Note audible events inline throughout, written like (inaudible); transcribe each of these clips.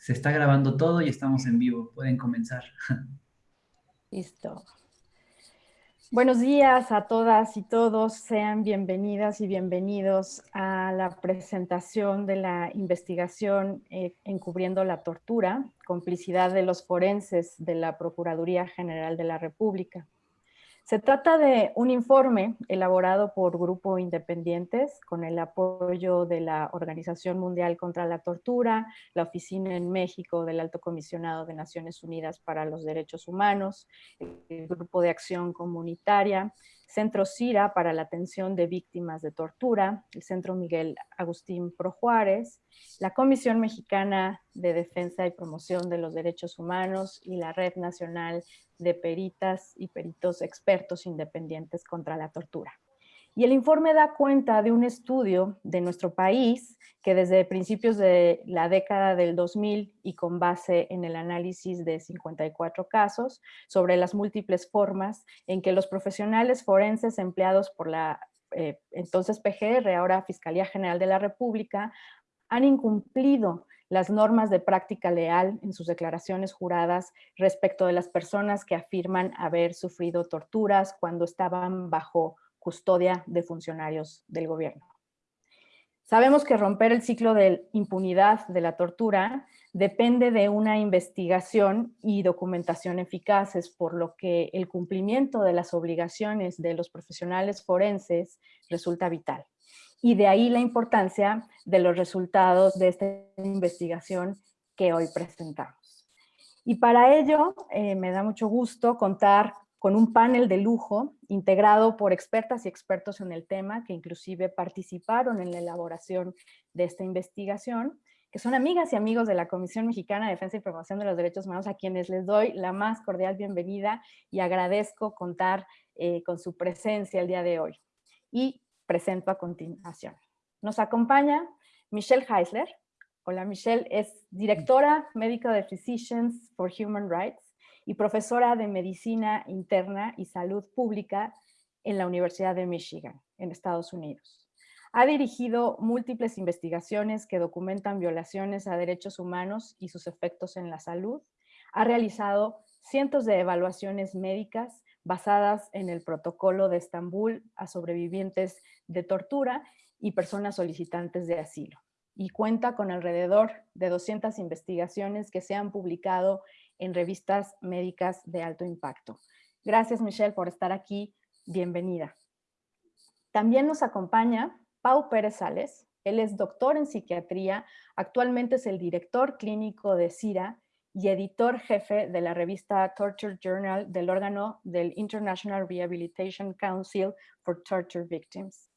Se está grabando todo y estamos en vivo. Pueden comenzar. Listo. Buenos días a todas y todos. Sean bienvenidas y bienvenidos a la presentación de la investigación eh, encubriendo la tortura, complicidad de los forenses de la Procuraduría General de la República. Se trata de un informe elaborado por Grupo Independientes con el apoyo de la Organización Mundial contra la Tortura, la Oficina en México del Alto Comisionado de Naciones Unidas para los Derechos Humanos, el Grupo de Acción Comunitaria, Centro CIRA para la atención de víctimas de tortura, el Centro Miguel Agustín Pro Juárez, la Comisión Mexicana de Defensa y Promoción de los Derechos Humanos y la Red Nacional de Peritas y Peritos Expertos Independientes contra la Tortura. Y el informe da cuenta de un estudio de nuestro país que desde principios de la década del 2000 y con base en el análisis de 54 casos sobre las múltiples formas en que los profesionales forenses empleados por la eh, entonces PGR, ahora Fiscalía General de la República, han incumplido las normas de práctica leal en sus declaraciones juradas respecto de las personas que afirman haber sufrido torturas cuando estaban bajo custodia de funcionarios del gobierno. Sabemos que romper el ciclo de impunidad de la tortura depende de una investigación y documentación eficaces, por lo que el cumplimiento de las obligaciones de los profesionales forenses resulta vital. Y de ahí la importancia de los resultados de esta investigación que hoy presentamos. Y para ello eh, me da mucho gusto contar con un panel de lujo integrado por expertas y expertos en el tema que inclusive participaron en la elaboración de esta investigación, que son amigas y amigos de la Comisión Mexicana de Defensa y Promoción de los Derechos Humanos, a quienes les doy la más cordial bienvenida y agradezco contar eh, con su presencia el día de hoy. Y presento a continuación. Nos acompaña Michelle Heisler. Hola Michelle, es directora médica de Physicians for Human Rights y profesora de Medicina Interna y Salud Pública en la Universidad de Michigan, en Estados Unidos. Ha dirigido múltiples investigaciones que documentan violaciones a derechos humanos y sus efectos en la salud. Ha realizado cientos de evaluaciones médicas basadas en el protocolo de Estambul a sobrevivientes de tortura y personas solicitantes de asilo. Y cuenta con alrededor de 200 investigaciones que se han publicado en revistas médicas de alto impacto. Gracias Michelle por estar aquí, bienvenida. También nos acompaña Pau Pérez Sales, él es doctor en psiquiatría, actualmente es el director clínico de CIRA y editor jefe de la revista Torture Journal del órgano del International Rehabilitation Council for Torture Victims,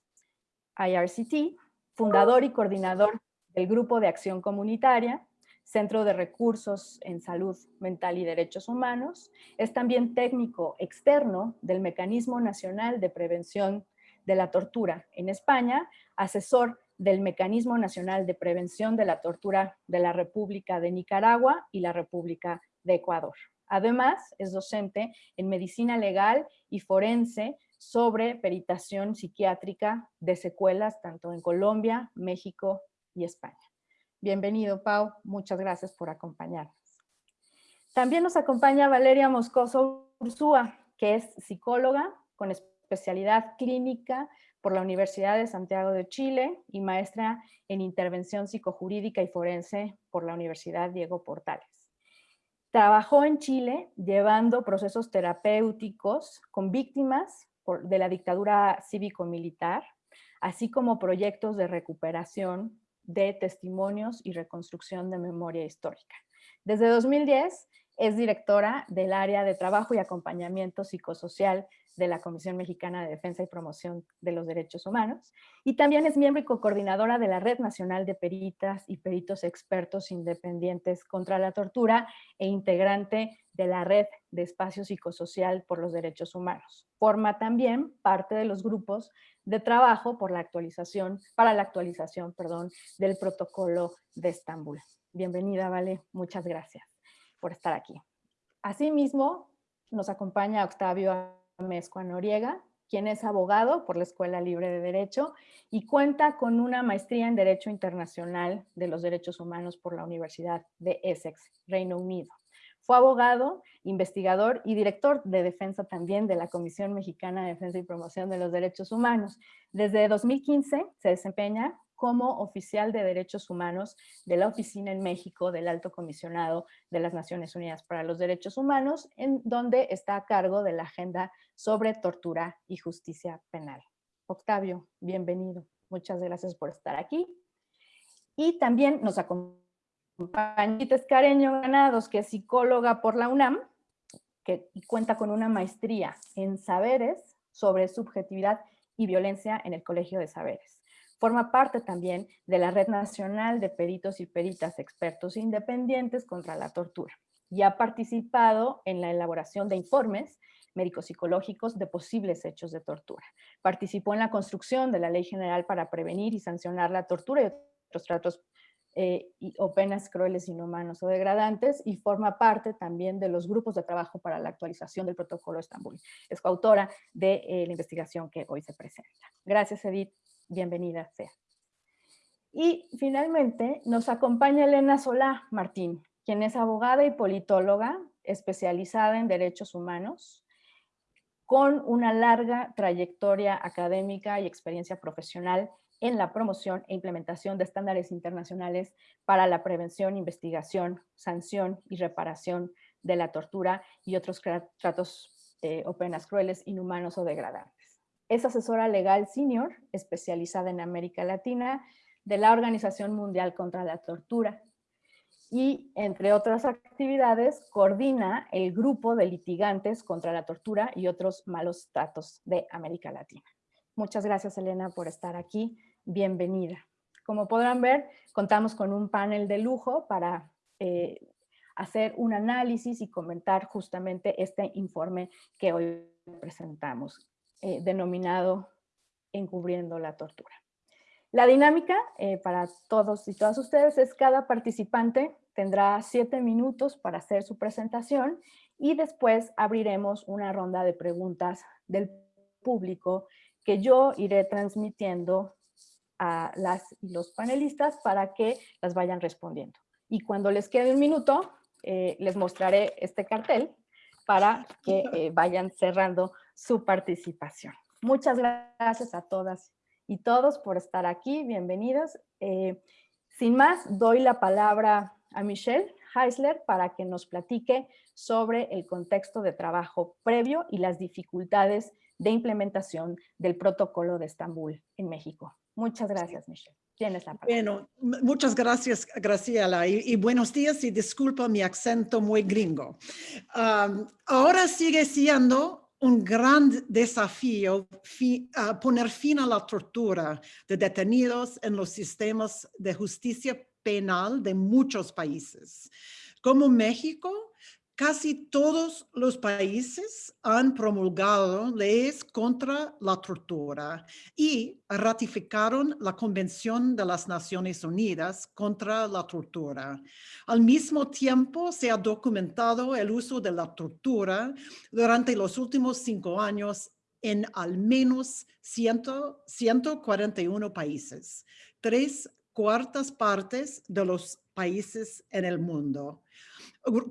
IRCT, fundador y coordinador del Grupo de Acción Comunitaria, Centro de Recursos en Salud Mental y Derechos Humanos. Es también técnico externo del Mecanismo Nacional de Prevención de la Tortura en España, asesor del Mecanismo Nacional de Prevención de la Tortura de la República de Nicaragua y la República de Ecuador. Además, es docente en Medicina Legal y Forense sobre peritación psiquiátrica de secuelas tanto en Colombia, México y España. Bienvenido, Pau. Muchas gracias por acompañarnos. También nos acompaña Valeria Moscoso Ursúa, que es psicóloga con especialidad clínica por la Universidad de Santiago de Chile y maestra en intervención psicojurídica y forense por la Universidad Diego Portales. Trabajó en Chile llevando procesos terapéuticos con víctimas de la dictadura cívico-militar, así como proyectos de recuperación de testimonios y reconstrucción de memoria histórica. Desde 2010 es directora del área de trabajo y acompañamiento psicosocial de la Comisión Mexicana de Defensa y Promoción de los Derechos Humanos y también es miembro y co-coordinadora de la Red Nacional de Peritas y Peritos Expertos Independientes contra la Tortura e integrante de la Red de Espacio Psicosocial por los Derechos Humanos. Forma también parte de los grupos de trabajo por la actualización, para la actualización perdón, del protocolo de Estambul. Bienvenida, Vale, muchas gracias por estar aquí. Asimismo, nos acompaña Octavio Amezcua Noriega, quien es abogado por la Escuela Libre de Derecho y cuenta con una maestría en Derecho Internacional de los Derechos Humanos por la Universidad de Essex, Reino Unido. Fue abogado, investigador y director de defensa también de la Comisión Mexicana de Defensa y Promoción de los Derechos Humanos. Desde 2015 se desempeña como oficial de derechos humanos de la oficina en México del Alto Comisionado de las Naciones Unidas para los Derechos Humanos, en donde está a cargo de la agenda sobre tortura y justicia penal. Octavio, bienvenido. Muchas gracias por estar aquí. Y también nos acompaña Careño Ganados, que es psicóloga por la UNAM, que cuenta con una maestría en saberes sobre subjetividad y violencia en el Colegio de Saberes. Forma parte también de la Red Nacional de Peritos y Peritas Expertos Independientes contra la Tortura y ha participado en la elaboración de informes médicos psicológicos de posibles hechos de tortura. Participó en la construcción de la Ley General para prevenir y sancionar la tortura y otros tratos eh, o penas crueles, inhumanos o degradantes y forma parte también de los grupos de trabajo para la actualización del protocolo de Estambul. Es coautora de eh, la investigación que hoy se presenta. Gracias, Edith bienvenida sea. Y finalmente nos acompaña Elena Solá Martín, quien es abogada y politóloga especializada en derechos humanos, con una larga trayectoria académica y experiencia profesional en la promoción e implementación de estándares internacionales para la prevención, investigación, sanción y reparación de la tortura y otros tratos eh, o penas crueles, inhumanos o degradantes. Es asesora legal senior especializada en América Latina de la Organización Mundial contra la Tortura y, entre otras actividades, coordina el grupo de litigantes contra la tortura y otros malos tratos de América Latina. Muchas gracias, Elena, por estar aquí. Bienvenida. Como podrán ver, contamos con un panel de lujo para eh, hacer un análisis y comentar justamente este informe que hoy presentamos. Eh, denominado Encubriendo la Tortura. La dinámica eh, para todos y todas ustedes es cada participante tendrá siete minutos para hacer su presentación y después abriremos una ronda de preguntas del público que yo iré transmitiendo a las y los panelistas para que las vayan respondiendo. Y cuando les quede un minuto, eh, les mostraré este cartel para que (laughs) vayan cerrando su participación. Muchas gracias a todas y todos por estar aquí, bienvenidos. Eh, sin más, doy la palabra a Michelle Heisler para que nos platique sobre el contexto de trabajo previo y las dificultades de implementación del protocolo de Estambul en México. Muchas gracias, Michelle. Tienes la palabra. Bueno, muchas gracias, Graciela, y, buenos días y disculpa mi acento muy gringo. ahora sigue siendo un gran desafío poner fin a la tortura de detenidos en los sistemas de justicia penal de muchos países. Como México, Casi todos los países han promulgado leyes contra la tortura y ratificaron la Convención de las Naciones Unidas contra la tortura. Al mismo tiempo, se ha documentado el uso de la tortura durante los últimos cinco años en al menos 141 países, tres cuartas partes de los países en el mundo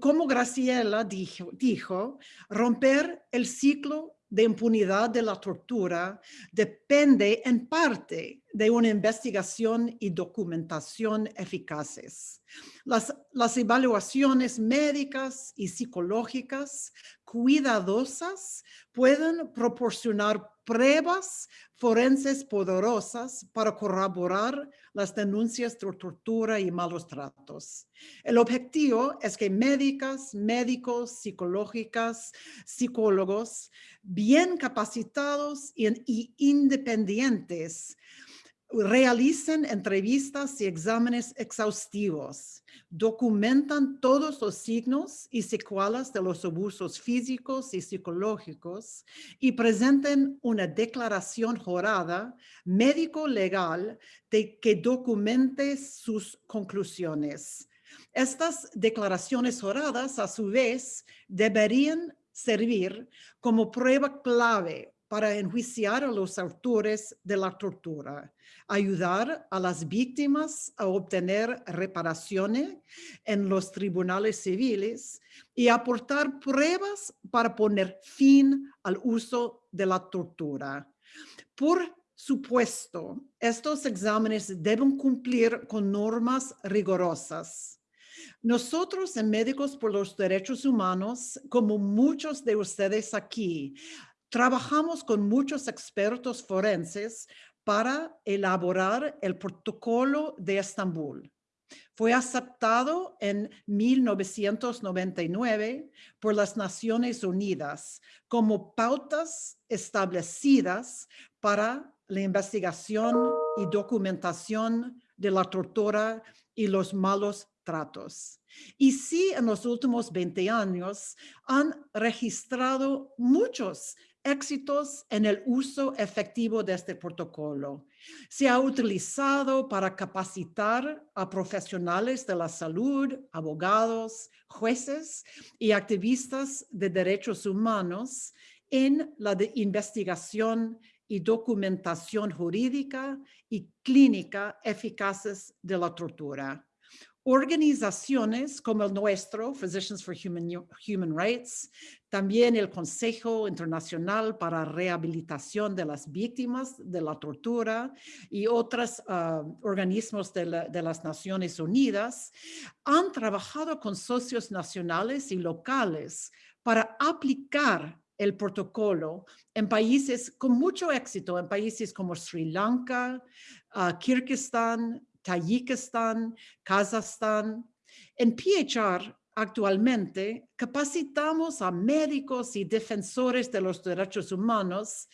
como Graciela dijo, romper el ciclo de impunidad de la tortura depende en parte de una investigación y documentación eficaces. Las evaluaciones médicas y psicológicas cuidadosas pueden proporcionar pruebas forenses poderosas para corroborar las denuncias de tortura y malos tratos. El objetivo es que médicas, médicos, psicológicas, psicólogos bien capacitados y independientes realicen entrevistas y exámenes exhaustivos, documentan todos los signos y secuelas de los abusos físicos y psicológicos y presenten una declaración jurada médico-legal de que documente sus conclusiones. Estas declaraciones juradas, a su vez, deberían servir como prueba clave para enjuiciar a los autores de la tortura, ayudar a las víctimas a obtener reparaciones en los tribunales civiles y aportar pruebas para poner fin al uso de la tortura. Por supuesto, estos exámenes deben cumplir con normas rigurosas. Nosotros en Médicos por los Derechos Humanos, como muchos de ustedes aquí, Trabajamos con muchos expertos forenses para elaborar el protocolo de Estambul. Fue aceptado en 1999 por las Naciones Unidas como pautas establecidas para la investigación y documentación de la tortura y los malos tratos. Y sí, en los últimos 20 años han registrado muchos éxitos en el uso efectivo de este protocolo. Se ha utilizado para capacitar a profesionales de la salud, abogados, jueces y activistas de derechos humanos en la investigación y documentación jurídica y clínica eficaces de la tortura. Organizaciones como el nuestro, Physicians for Human, Rights, también el Consejo Internacional para Rehabilitación de las Víctimas de la Tortura y otros ah, organismos de, las Naciones Unidas han trabajado con socios nacionales y locales para aplicar el protocolo en países con mucho éxito, en países como Sri Lanka, uh, Kirguistán, Tayikistán, Kazajstán. En PHR actualmente capacitamos a médicos y defensores de los derechos humanos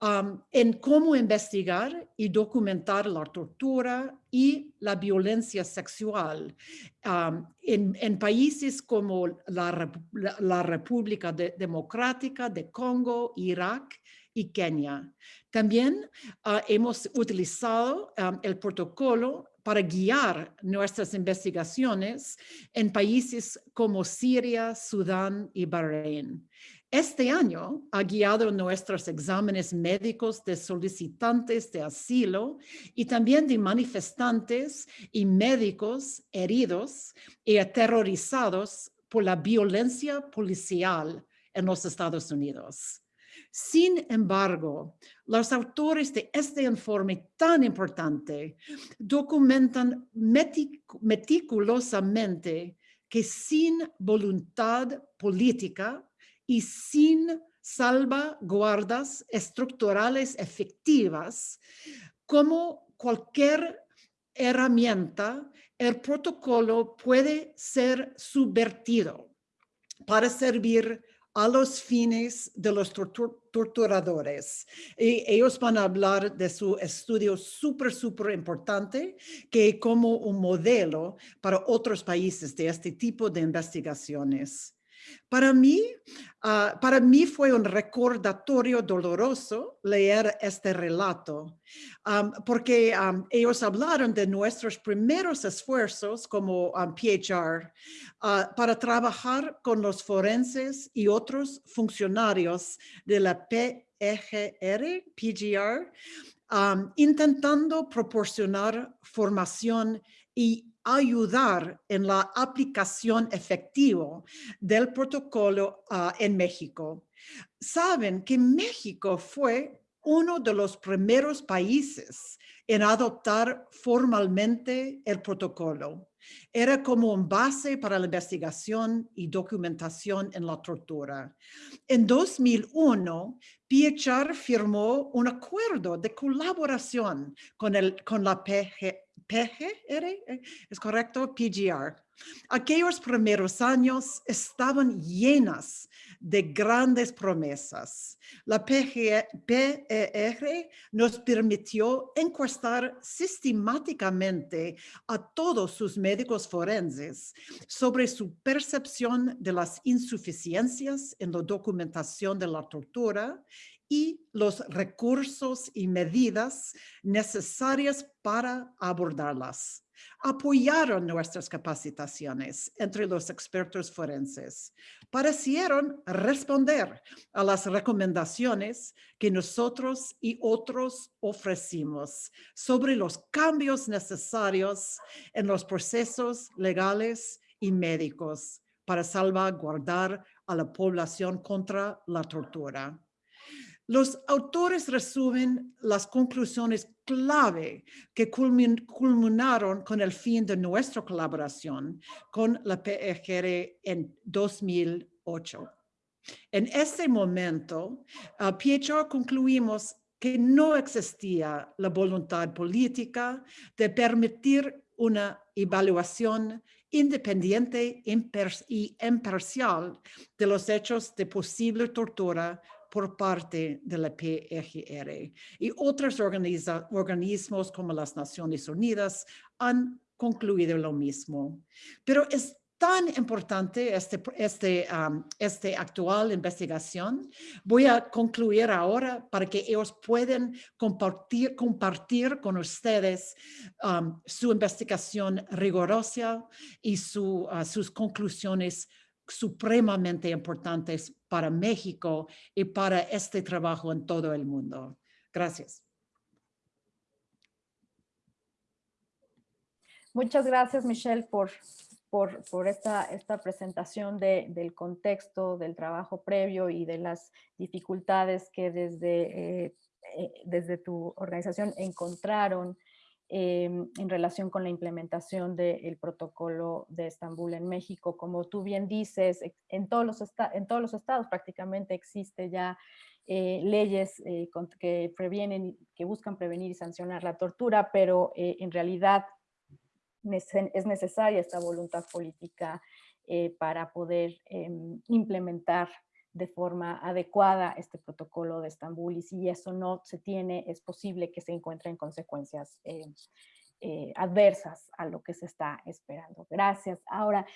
um, en cómo investigar y documentar la tortura y la violencia sexual um, en, países como la, República Democrática de Congo, Irak y Kenia. También ah, hemos utilizado ah, el protocolo para guiar nuestras investigaciones en países como Siria, Sudán y Bahrein. Este año ha guiado nuestros exámenes médicos de solicitantes de asilo y también de manifestantes y médicos heridos y aterrorizados por la violencia policial en los Estados Unidos. Sin embargo, los autores de este informe tan importante documentan meticulosamente que sin voluntad política y sin salvaguardas estructurales efectivas, como cualquier herramienta, el protocolo puede ser subvertido para servir a los fines de los torturadores. Ellos van a hablar de su estudio súper, súper importante, que como un modelo para otros países de este tipo de investigaciones. Para mí, ah, para mí fue un recordatorio doloroso leer este relato, porque ellos hablaron de nuestros primeros esfuerzos como PHR ah, para trabajar con los forenses y otros funcionarios de la PGR, PGR, intentando proporcionar formación y ayudar en la aplicación efectiva del protocolo ah, en México. Saben que México fue uno de los primeros países en adoptar formalmente el protocolo. Era como un base para la investigación y documentación en la tortura. En 2001, PHR firmó un acuerdo de colaboración con, el, con la PG, PGR, eh, ¿es correcto? PGR. Aquellos primeros años estaban llenas de grandes promesas. La PGR nos permitió encuestar sistemáticamente a todos sus médicos forenses sobre su percepción de las insuficiencias en la documentación de la tortura y los recursos y medidas necesarias para abordarlas. Apoyaron nuestras capacitaciones entre los expertos forenses. Parecieron responder a las recomendaciones que nosotros y otros ofrecimos sobre los cambios necesarios en los procesos legales y médicos para salvaguardar a la población contra la tortura. Los autores resumen las conclusiones clave que culminaron con el fin de nuestra colaboración con la PGR en 2008. En ese momento, uh, Pietro concluimos que no existía la voluntad política de permitir una evaluación independiente y imparcial de los hechos de posible tortura por parte de la PGR. Y otros organismos como las Naciones Unidas han concluido lo mismo. Pero es tan importante este, este, este actual investigación. Voy a concluir ahora para que ellos puedan compartir, compartir con ustedes su investigación rigurosa y su, ah, sus conclusiones supremamente importantes para México y para este trabajo en todo el mundo. Gracias. Muchas gracias, Michelle, por, por, esta, esta presentación de, del contexto del trabajo previo y de las dificultades que desde, eh, eh, desde tu organización encontraron Em, en relación con la implementación del protocolo de Estambul en México. Como tú bien dices, en todos los, en todos los estados prácticamente existe ya eh, leyes eh, que previenen, que buscan prevenir y sancionar la tortura, pero eh, en realidad es necesaria esta voluntad política para poder em, implementar de forma adecuada este protocolo de Estambul y si eso no se tiene, es posible que se encuentren consecuencias eh, eh, adversas a lo que se está esperando. Gracias. Ahora,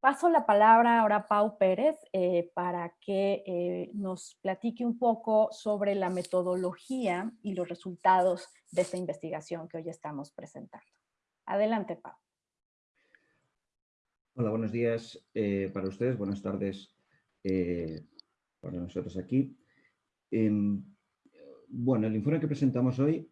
paso la palabra ahora a Pau Pérez eh, para que nos platique un poco sobre la metodología y los resultados de esta investigación que hoy estamos presentando. Adelante, Pau. Hola, buenos días para ustedes, buenas tardes para nosotros aquí. Em, bueno, el informe que presentamos hoy,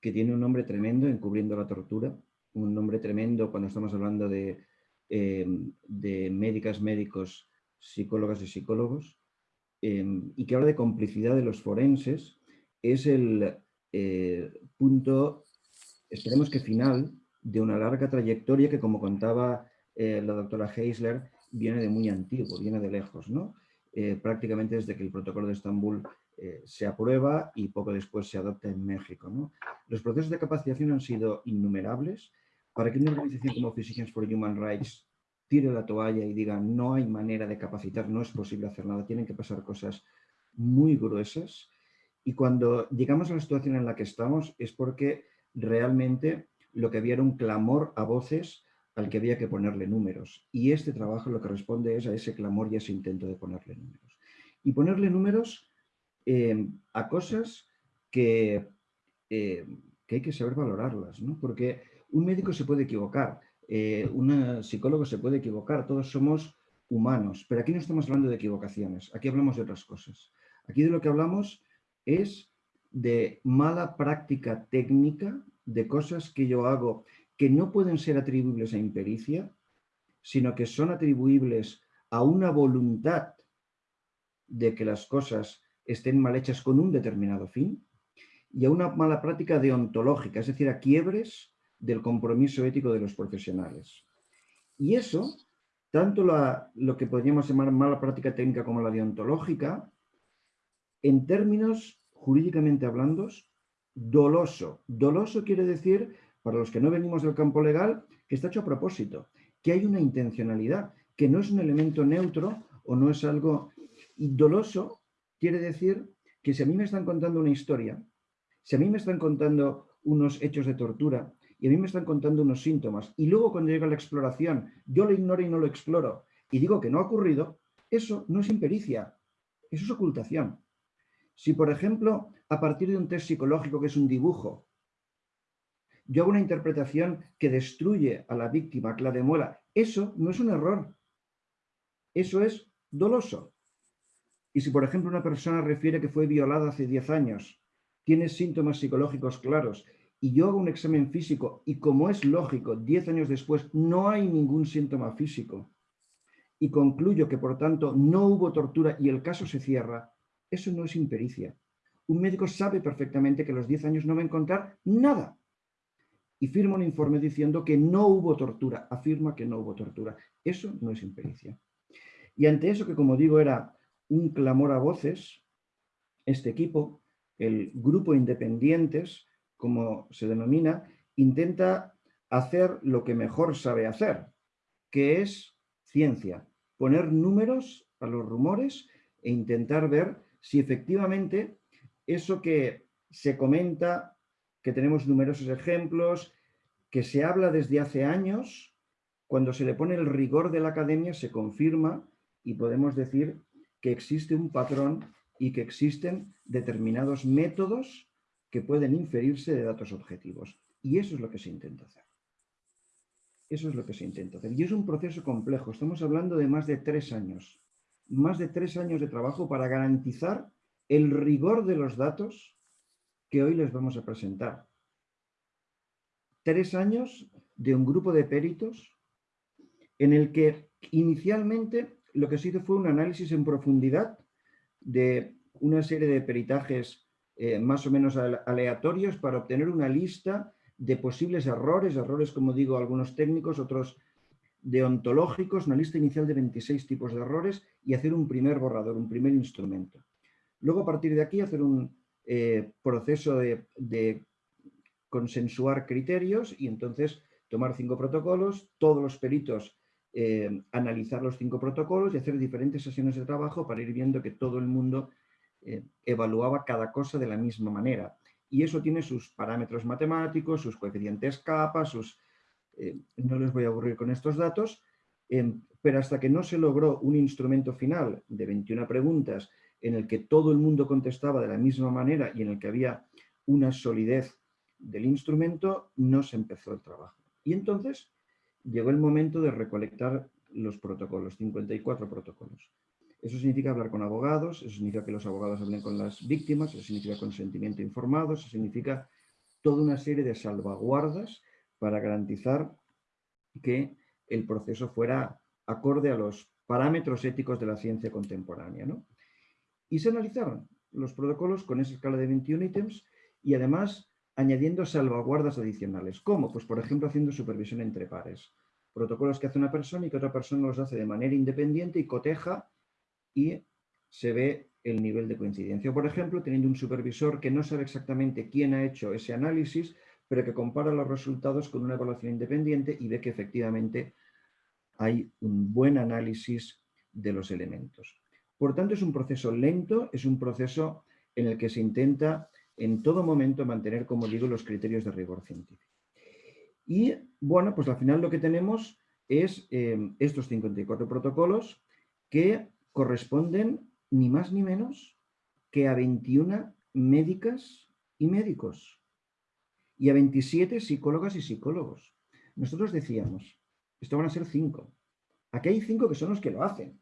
que tiene un nombre tremendo, Encubriendo la tortura, un nombre tremendo cuando estamos hablando de, em, de médicas, médicos, psicólogas y psicólogos, em, y que habla de complicidad de los forenses, es el eh, punto, esperemos que final, de una larga trayectoria que, como contaba eh, la doctora Heisler, viene de muy antiguo, viene de lejos, ¿no? Eh, prácticamente desde que el protocolo de Estambul eh, se aprueba y poco después se adopta en México. Los procesos de capacitación han sido innumerables. Para que una organización como Physicians for Human Rights tire la toalla y diga no hay manera de capacitar, no es posible hacer nada, tienen que pasar cosas muy gruesas. Y cuando llegamos a la situación en la que estamos es porque realmente lo que había era un clamor a voces al que había que ponerle números. Y este trabajo lo que responde es a ese clamor y a ese intento de ponerle números. Y ponerle números eh, a cosas que, eh, que, hay que saber valorarlas, ¿no? porque un médico se puede equivocar, eh, un psicólogo se puede equivocar, todos somos humanos, pero aquí no estamos hablando de equivocaciones, aquí hablamos de otras cosas. Aquí de lo que hablamos es de mala práctica técnica, de cosas que yo hago que no pueden ser atribuibles a impericia, sino que son atribuibles a una voluntad de que las cosas estén mal hechas con un determinado fin y a una mala práctica deontológica, es decir, a quiebres del compromiso ético de los profesionales. Y eso, tanto lo que podríamos llamar mala práctica técnica como la deontológica, en términos jurídicamente hablando, doloso. Doloso quiere decir para los que no venimos del campo legal, que está hecho a propósito, que hay una intencionalidad, que no es un elemento neutro o no es algo doloso, quiere decir que si a mí me están contando una historia, si a mí me están contando unos hechos de tortura y a mí me están contando unos síntomas y luego cuando llega la exploración yo lo ignoro y no lo exploro y digo que no ha ocurrido, eso no es impericia, eso es ocultación. Si, por ejemplo, a partir de un test psicológico que es un dibujo, yo hago una interpretación que destruye a la víctima, que la demuela, eso no es un error. Eso es doloso. Y si, por ejemplo, una persona refiere que fue violada hace 10 años, tiene síntomas psicológicos claros, y yo hago un examen físico y como es lógico, 10 años después no hay ningún síntoma físico, y concluyo que por tanto no hubo tortura y el caso se cierra, eso no es impericia. Un médico sabe perfectamente que a los 10 años no va a encontrar nada. Y firma un informe diciendo que no hubo tortura, afirma que no hubo tortura. Eso no es impericia. Y ante eso que como digo era un clamor a voces, este equipo, el grupo independientes, como se denomina, intenta hacer lo que mejor sabe hacer, que es ciencia, poner números a los rumores e intentar ver si efectivamente eso que se comenta, que tenemos numerosos ejemplos, que se habla desde hace años, cuando se le pone el rigor de la academia se confirma y podemos decir que existe un patrón y que existen determinados métodos que pueden inferirse de datos objetivos. Y eso es lo que se intenta hacer. Eso es lo que se intenta hacer. Y es un proceso complejo. Estamos hablando de más de tres años. Más de tres años de trabajo para garantizar el rigor de los datos que hoy les vamos a presentar. Tres años de un grupo de peritos en el que inicialmente lo que se hizo fue un análisis en profundidad de una serie de peritajes eh, más o menos aleatorios para obtener una lista de posibles errores, errores como digo algunos técnicos, otros deontológicos, una lista inicial de 26 tipos de errores y hacer un primer borrador, un primer instrumento. Luego a partir de aquí hacer un eh, proceso de, consensuar criterios y entonces tomar cinco protocolos, todos los peritos eh, analizar los cinco protocolos y hacer diferentes sesiones de trabajo para ir viendo que todo el mundo eh, evaluaba cada cosa de la misma manera. Y eso tiene sus parámetros matemáticos, sus coeficientes capa, sus... No les voy a aburrir con estos datos, em, pero hasta que no se logró un instrumento final de 21 preguntas en el que todo el mundo contestaba de la misma manera y en el que había una solidez del instrumento, no se empezó el trabajo. Y entonces llegó el momento de recolectar los protocolos, 54 protocolos. Eso significa hablar con abogados, eso significa que los abogados hablen con las víctimas, eso significa consentimiento informado, eso significa toda una serie de salvaguardas para garantizar que el proceso fuera acorde a los parámetros éticos de la ciencia contemporánea. Y se analizaron los protocolos con esa escala de 21 ítems y además añadiendo salvaguardas adicionales. ¿Cómo? Pues por ejemplo haciendo supervisión entre pares. Protocolos que hace una persona y que otra persona los hace de manera independiente y coteja y se ve el nivel de coincidencia. Por ejemplo, teniendo un supervisor que no sabe exactamente quién ha hecho ese análisis, pero que compara los resultados con una evaluación independiente y ve que efectivamente hay un buen análisis de los elementos. Por tanto, es un proceso lento, es un proceso en el que se intenta en todo momento mantener, como digo, los criterios de rigor científico. Y bueno, pues al final lo que tenemos es eh, estos 54 protocolos que corresponden ni más ni menos que a 21 médicas y médicos y a 27 psicólogas y psicólogos. Nosotros decíamos, esto van a ser cinco. Aquí hay cinco que son los que lo hacen.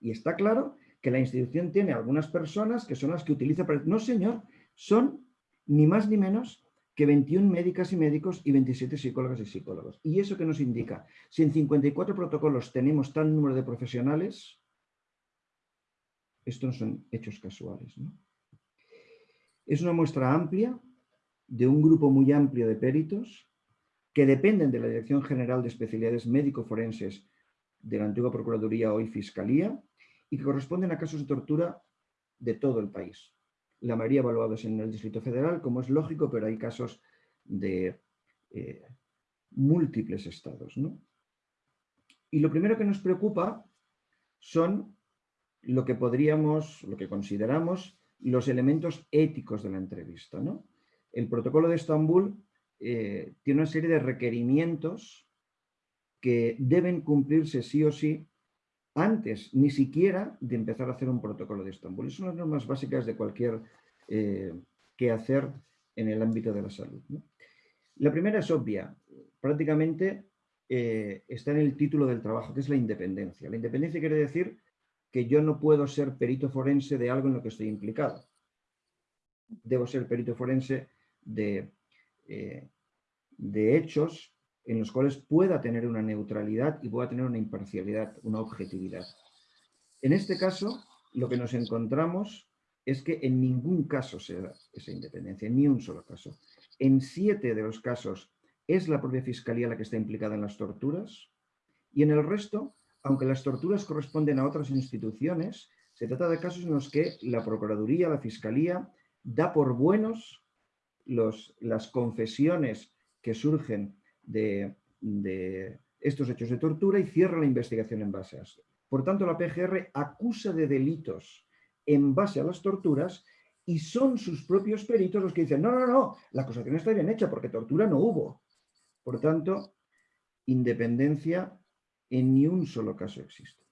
Y está claro que la institución tiene algunas personas que son las que utiliza... No, señor, son ni más ni menos que 21 médicas y médicos y 27 psicólogas y psicólogos. ¿Y eso que nos indica? Si en 54 protocolos tenemos tal número de profesionales, estos no son hechos casuales. Es una muestra amplia de un grupo muy amplio de peritos que dependen de la Dirección General de Especialidades Médico-Forenses de la antigua Procuraduría, hoy Fiscalía, y que corresponden a casos de tortura de todo el país. La mayoría evaluados en el Distrito Federal, como es lógico, pero hay casos de eh, múltiples estados. Y lo primero que nos preocupa son lo que podríamos, lo que consideramos los elementos éticos de la entrevista. ¿no? El protocolo de Estambul eh, tiene una serie de requerimientos que deben cumplirse sí o sí antes ni siquiera de empezar a hacer un protocolo de Estambul. Esas son las normas básicas de cualquier eh, que hacer en el ámbito de la salud. La primera es obvia, prácticamente eh, está en el título del trabajo, que es la independencia. La independencia quiere decir que yo no puedo ser perito forense de algo en lo que estoy implicado. Debo ser perito forense de, eh, de hechos en los cuales pueda tener una neutralidad y pueda tener una imparcialidad, una objetividad. En este caso, lo que nos encontramos es que en ningún caso se da esa independencia, ni un solo caso. En siete de los casos es la propia Fiscalía la que está implicada en las torturas y en el resto, aunque las torturas corresponden a otras instituciones, se trata de casos en los que la Procuraduría, la Fiscalía, da por buenos los, las confesiones que surgen de, estos hechos de tortura y cierra la investigación en base a eso. Por tanto, la PGR acusa de delitos en base a las torturas y son sus propios peritos los que dicen, no, no, no, la acusación está bien hecha porque tortura no hubo. Por tanto, independencia en ni un solo caso existe.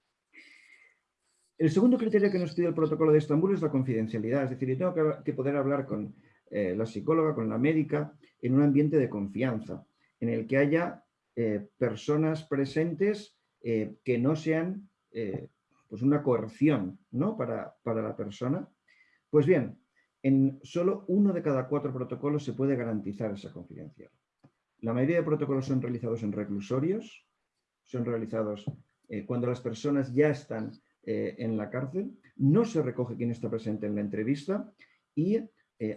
El segundo criterio que nos pide el protocolo de Estambul es la confidencialidad, es decir, yo tengo que, poder hablar con eh, la psicóloga, con la médica, en un ambiente de confianza en el que haya eh, personas presentes eh, que no sean eh, pues una coerción ¿no? para, para la persona. Pues bien, en solo uno de cada cuatro protocolos se puede garantizar esa confidencialidad. La mayoría de protocolos son realizados en reclusorios, son realizados cuando las personas ya están en la cárcel, no se recoge quién está presente en la entrevista y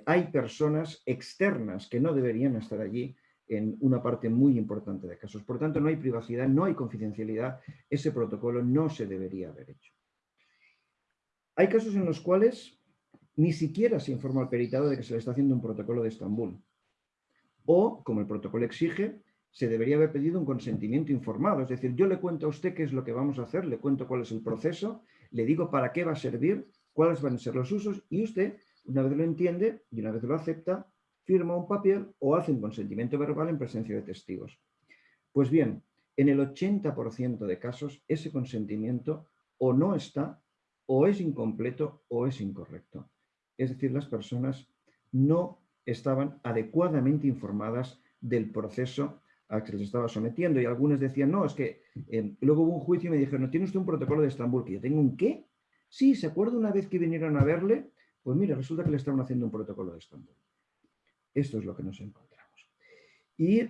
hay personas externas que no deberían estar allí en una parte muy importante de casos. Por tanto, no hay privacidad, no hay confidencialidad, ese protocolo no se debería haber hecho. Hay casos en los cuales ni siquiera se informa al peritado de que se le está haciendo un protocolo de Estambul. O, como el protocolo exige, se debería haber pedido un consentimiento informado. Es decir, yo le cuento a usted qué es lo que vamos a hacer, le cuento cuál es el proceso, le digo para qué va a servir, cuáles van a ser los usos y usted, una vez lo entiende y una vez lo acepta, firma un papel o hace un consentimiento verbal en presencia de testigos. Pues bien, en el 80% de casos ese consentimiento o no está, o es incompleto o es incorrecto. Es decir, las personas no estaban adecuadamente informadas del proceso al que se les estaba sometiendo y algunos decían, no, es que eh, luego hubo un juicio y me dijeron, ¿no tiene usted un protocolo de Estambul? ¿Que yo tengo un qué? Sí, ¿se acuerda una vez que vinieron a verle? Pues mira, resulta que le estaban haciendo un protocolo de Estambul. Esto es lo que nos encontramos. Y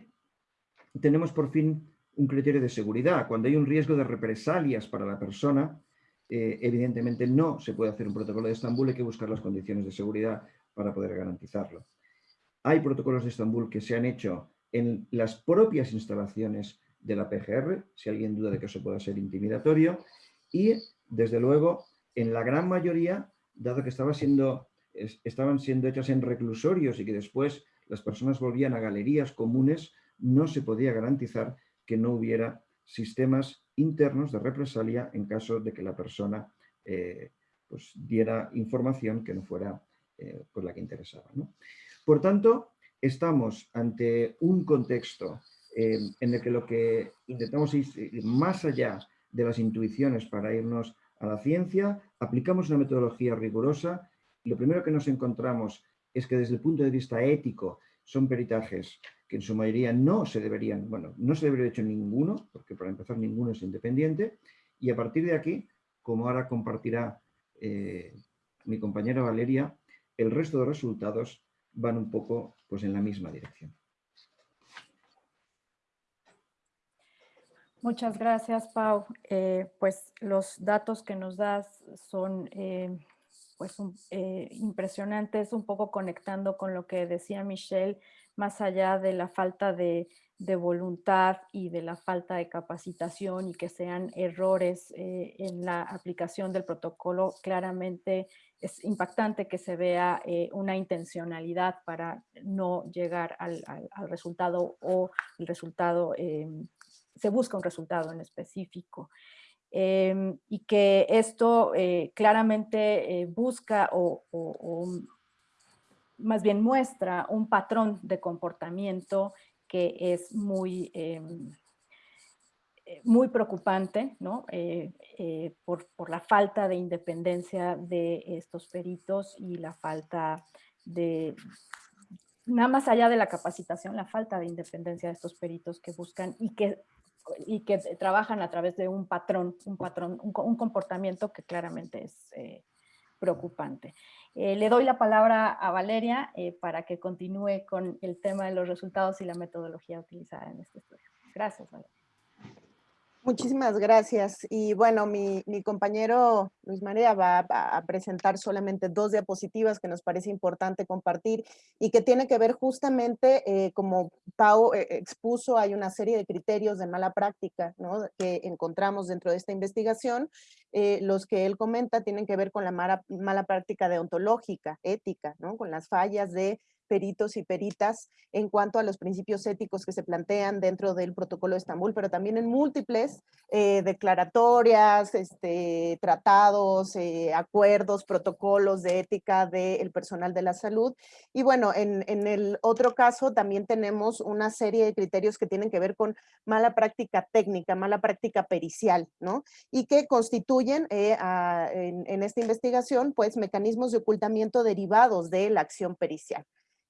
tenemos por fin un criterio de seguridad. Cuando hay un riesgo de represalias para la persona, eh, evidentemente no se puede hacer un protocolo de Estambul, hay que buscar las condiciones de seguridad para poder garantizarlo. Hay protocolos de Estambul que se han hecho en las propias instalaciones de la PGR, si alguien duda de que eso pueda ser intimidatorio, y desde luego en la gran mayoría, dado que estaba siendo estaban siendo hechas en reclusorios y que después las personas volvían a galerías comunes, no se podía garantizar que no hubiera sistemas internos de represalia en caso de que la persona eh, pues, diera información que no fuera eh, pues, la que interesaba. Por tanto, estamos ante un contexto eh, en el que lo que intentamos ir más allá de las intuiciones para irnos a la ciencia, aplicamos una metodología rigurosa lo primero que nos encontramos es que desde el punto de vista ético son peritajes que en su mayoría no se deberían, bueno, no se debería hecho ninguno, porque para empezar ninguno es independiente, y a partir de aquí, como ahora compartirá eh, mi compañera Valeria, el resto de resultados van un poco pues, en la misma dirección. Muchas gracias, Pau. Eh, pues los datos que nos das son eh, pues eh, impresionantes, un poco conectando con lo que decía Michelle, más allá de la falta de, voluntad y de la falta de capacitación y que sean errores eh, en la aplicación del protocolo, claramente es impactante que se vea eh, una intencionalidad para no llegar al, resultado o el resultado, se busca un resultado en específico. Em, y que esto eh, claramente eh, busca o, más bien muestra un patrón de comportamiento que es muy, em, muy preocupante, ¿no? por, por, la falta de independencia de estos peritos y la falta de, nada más allá de la capacitación, la falta de independencia de estos peritos que buscan y que, y que trabajan a través de un patrón, un patrón, un, comportamiento que claramente es eh, preocupante. Eh, le doy la palabra a Valeria eh, para que continúe con el tema de los resultados y la metodología utilizada en este estudio. Gracias, Valeria. Muchísimas gracias. Y bueno, mi, compañero Luis María va, a presentar solamente dos diapositivas que nos parece importante compartir y que tiene que ver justamente, eh, como Pau eh, expuso, hay una serie de criterios de mala práctica ¿no? que encontramos dentro de esta investigación. Eh, los que él comenta tienen que ver con la mala, mala práctica deontológica, ética, ¿no? con las fallas de peritos y peritas en cuanto a los principios éticos que se plantean dentro del protocolo de Estambul, pero también en múltiples eh, declaratorias, este, tratados, eh, acuerdos, protocolos de ética del personal de la salud. Y bueno, en, en, el otro caso también tenemos una serie de criterios que tienen que ver con mala práctica técnica, mala práctica pericial, ¿no? Y que constituyen eh, en, en esta investigación, pues, mecanismos de ocultamiento derivados de la acción pericial.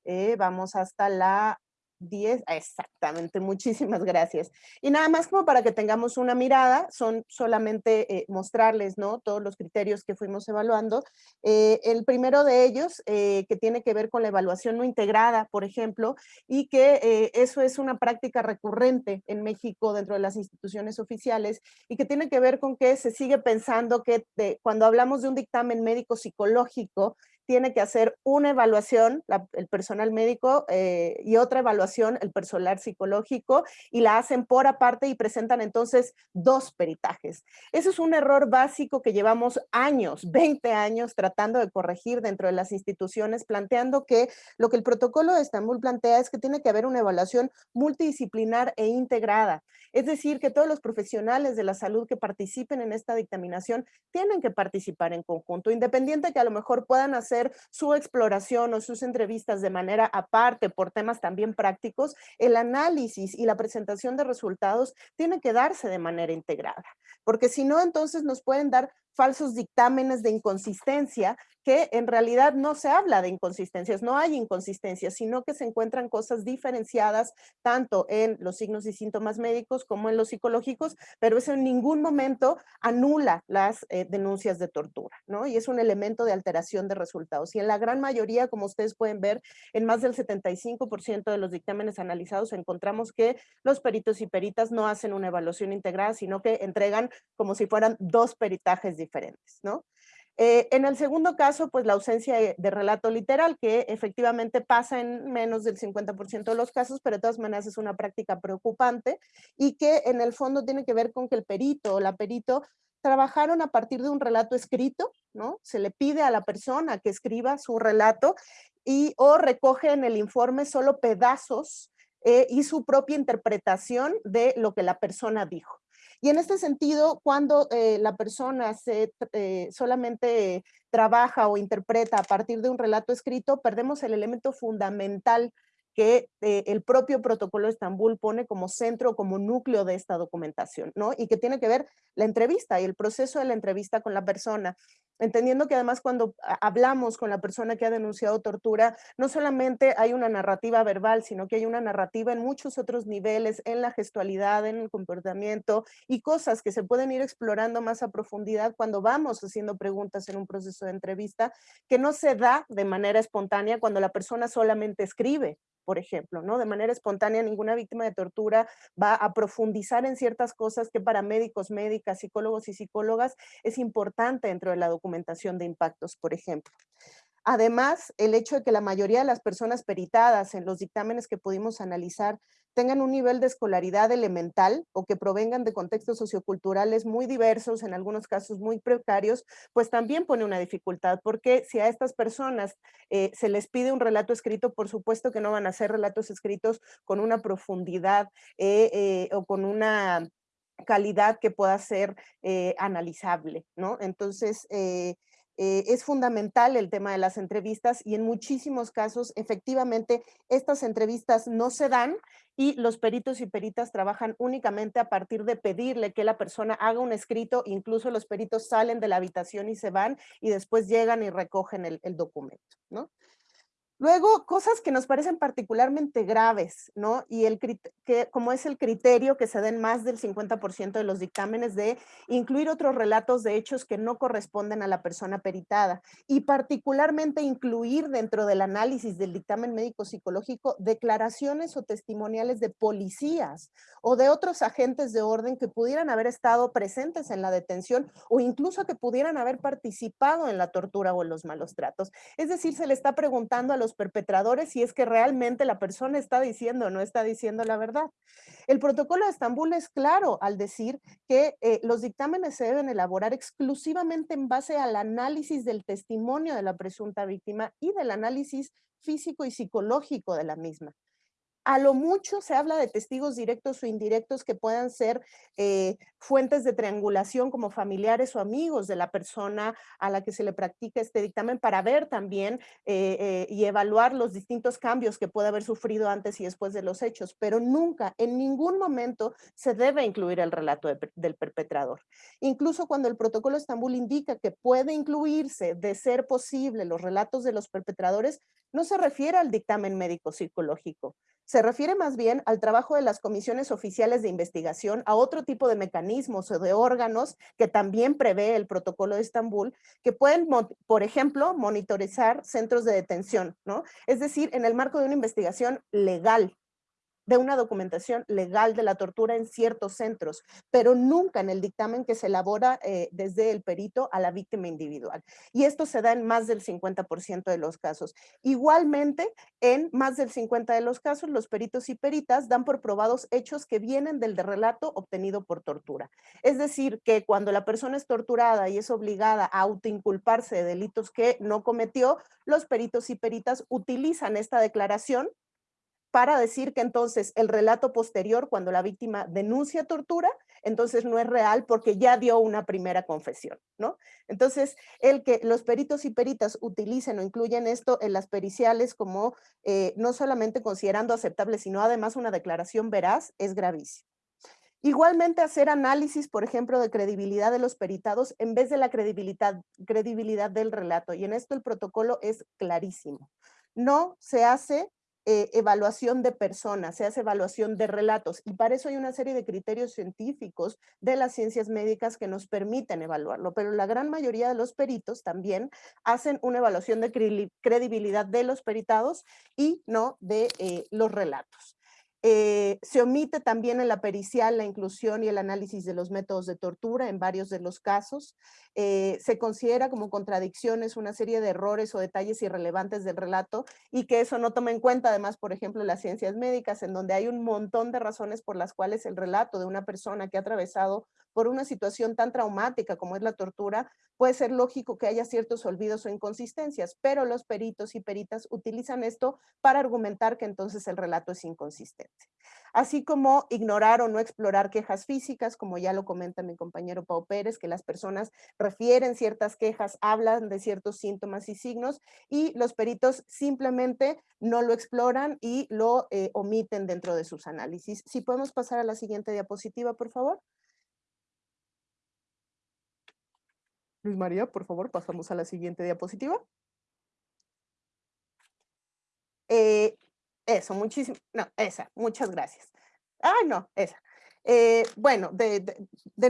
Eh, vamos hasta la 10, exactamente, muchísimas gracias. Y nada más como para que tengamos una mirada, son solamente eh, mostrarles ¿no? todos los criterios que fuimos evaluando. Eh, el primero de ellos, que tiene que ver con la evaluación no integrada, por ejemplo, y que eso es una práctica recurrente en México dentro de las instituciones oficiales y que tiene que ver con que se sigue pensando que cuando hablamos de un dictamen médico psicológico, tiene que hacer una evaluación, el personal médico, eh, y otra evaluación, el personal psicológico, y la hacen por aparte y presentan entonces dos peritajes. Eso es un error básico que llevamos años, 20 años, tratando de corregir dentro de las instituciones, planteando que lo que el protocolo de Estambul plantea es que tiene que haber una evaluación multidisciplinar e integrada. Es decir, que todos los profesionales de la salud que participen en esta dictaminación tienen que participar en conjunto, independiente que a lo mejor puedan hacer su exploración o sus entrevistas de manera aparte por temas también prácticos, el análisis y la presentación de resultados tiene que darse de manera integrada, porque si no, entonces nos pueden dar falsos dictámenes de inconsistencia que en realidad no se habla de inconsistencias, no hay inconsistencias, sino que se encuentran cosas diferenciadas tanto en los signos y síntomas médicos como en los psicológicos, pero eso en ningún momento anula las eh, denuncias de tortura, ¿no? Y es un elemento de alteración de resultados. Y en la gran mayoría, como ustedes pueden ver, en más del 75% de los dictámenes analizados encontramos que los peritos y peritas no hacen una evaluación integrada, sino que entregan como si fueran dos peritajes diferentes, ¿no? Eh, en el segundo caso, pues la ausencia de, relato literal, que efectivamente pasa en menos del 50% de los casos, pero de todas maneras es una práctica preocupante y que en el fondo tiene que ver con que el perito o la perito trabajaron a partir de un relato escrito, ¿no? Se le pide a la persona que escriba su relato y o recoge en el informe solo pedazos eh, y su propia interpretación de lo que la persona dijo. Y en este sentido, cuando eh, la persona se, eh, solamente trabaja o interpreta a partir de un relato escrito, perdemos el elemento fundamental que eh, el propio protocolo de Estambul pone como centro, como núcleo de esta documentación, ¿no? Y que tiene que ver la entrevista y el proceso de la entrevista con la persona, entendiendo que además cuando hablamos con la persona que ha denunciado tortura, no solamente hay una narrativa verbal, sino que hay una narrativa en muchos otros niveles, en la gestualidad, en el comportamiento y cosas que se pueden ir explorando más a profundidad cuando vamos haciendo preguntas en un proceso de entrevista, que no se da de manera espontánea cuando la persona solamente escribe, por ejemplo, ¿no? De manera espontánea, ninguna víctima de tortura va a profundizar en ciertas cosas que para médicos, médicas, psicólogos y psicólogas es importante dentro de la documentación de impactos, por ejemplo. Además, el hecho de que la mayoría de las personas peritadas en los dictámenes que pudimos analizar tengan un nivel de escolaridad elemental o que provengan de contextos socioculturales muy diversos, en algunos casos muy precarios, pues también pone una dificultad, porque si a estas personas eh, se les pide un relato escrito, por supuesto que no van a ser relatos escritos con una profundidad eh, eh, o con una calidad que pueda ser analizable, ¿no? Entonces, Eh, es fundamental el tema de las entrevistas y en muchísimos casos efectivamente estas entrevistas no se dan y los peritos y peritas trabajan únicamente a partir de pedirle que la persona haga un escrito, incluso los peritos salen de la habitación y se van y después llegan y recogen el, el documento, ¿no? Luego, cosas que nos parecen particularmente graves, ¿no? Y el que, como es el criterio que se den más del 50% de los dictámenes de incluir otros relatos de hechos que no corresponden a la persona peritada y particularmente incluir dentro del análisis del dictamen médico psicológico declaraciones o testimoniales de policías o de otros agentes de orden que pudieran haber estado presentes en la detención o incluso que pudieran haber participado en la tortura o en los malos tratos. Es decir, se le está preguntando a los perpetradores si es que realmente la persona está diciendo o no está diciendo la verdad. El protocolo de Estambul es claro al decir que eh, los dictámenes se deben elaborar exclusivamente en base al análisis del testimonio de la presunta víctima y del análisis físico y psicológico de la misma a lo mucho se habla de testigos directos o indirectos que puedan ser eh, fuentes de triangulación como familiares o amigos de la persona a la que se le practica este dictamen para ver también eh, eh, y evaluar los distintos cambios que puede haber sufrido antes y después de los hechos, pero nunca, en ningún momento se debe incluir el relato del perpetrador. Incluso cuando el protocolo Estambul indica que puede incluirse, de ser posible, los relatos de los perpetradores, no se refiere al dictamen médico psicológico, se refiere más bien al trabajo de las comisiones oficiales de investigación, a otro tipo de mecanismos o de órganos que también prevé el protocolo de Estambul, que pueden, por ejemplo, monitorizar centros de detención, ¿no? Es decir, en el marco de una investigación legal, de una documentación legal de la tortura en ciertos centros, pero nunca en el dictamen que se elabora eh, desde el perito a la víctima individual. Y esto se da en más del 50% de los casos. Igualmente, en más del 50% de los casos, los peritos y peritas dan por probados hechos que vienen del relato obtenido por tortura. Es decir, que cuando la persona es torturada y es obligada a autoinculparse de delitos que no cometió, los peritos y peritas utilizan esta declaración para decir que entonces el relato posterior, cuando la víctima denuncia tortura, entonces no es real porque ya dio una primera confesión, ¿no? Entonces, el que los peritos y peritas utilicen o incluyen esto en las periciales como eh, no solamente considerando aceptable, sino además una declaración veraz, es gravísimo. Igualmente hacer análisis, por ejemplo, de credibilidad de los peritados en vez de la credibilidad, credibilidad del relato. Y en esto el protocolo es clarísimo. No se hace eh, evaluación de personas, se hace evaluación de relatos y para eso hay una serie de criterios científicos de las ciencias médicas que nos permiten evaluarlo, pero la gran mayoría de los peritos también hacen una evaluación de credibilidad de los peritados y no de eh, los relatos. Eh, se omite también en la pericial la inclusión y el análisis de los métodos de tortura en varios de los casos. Eh, se considera como contradicciones una serie de errores o detalles irrelevantes del relato y que eso no toma en cuenta además, por ejemplo, las ciencias médicas, en donde hay un montón de razones por las cuales el relato de una persona que ha atravesado por una situación tan traumática como es la tortura, puede ser lógico que haya ciertos olvidos o inconsistencias, pero los peritos y peritas utilizan esto para argumentar que entonces el relato es inconsistente. Así como ignorar o no explorar quejas físicas, como ya lo comenta mi compañero Pau Pérez, que las personas refieren ciertas quejas, hablan de ciertos síntomas y signos, y los peritos simplemente no lo exploran y lo eh, omiten dentro de sus análisis. Si podemos pasar a la siguiente diapositiva, por favor. Luis María, por favor, pasamos a la siguiente diapositiva. Eh, eso, muchísimo, no, esa, muchas gracias. Ay, no, esa. Eh, bueno, de,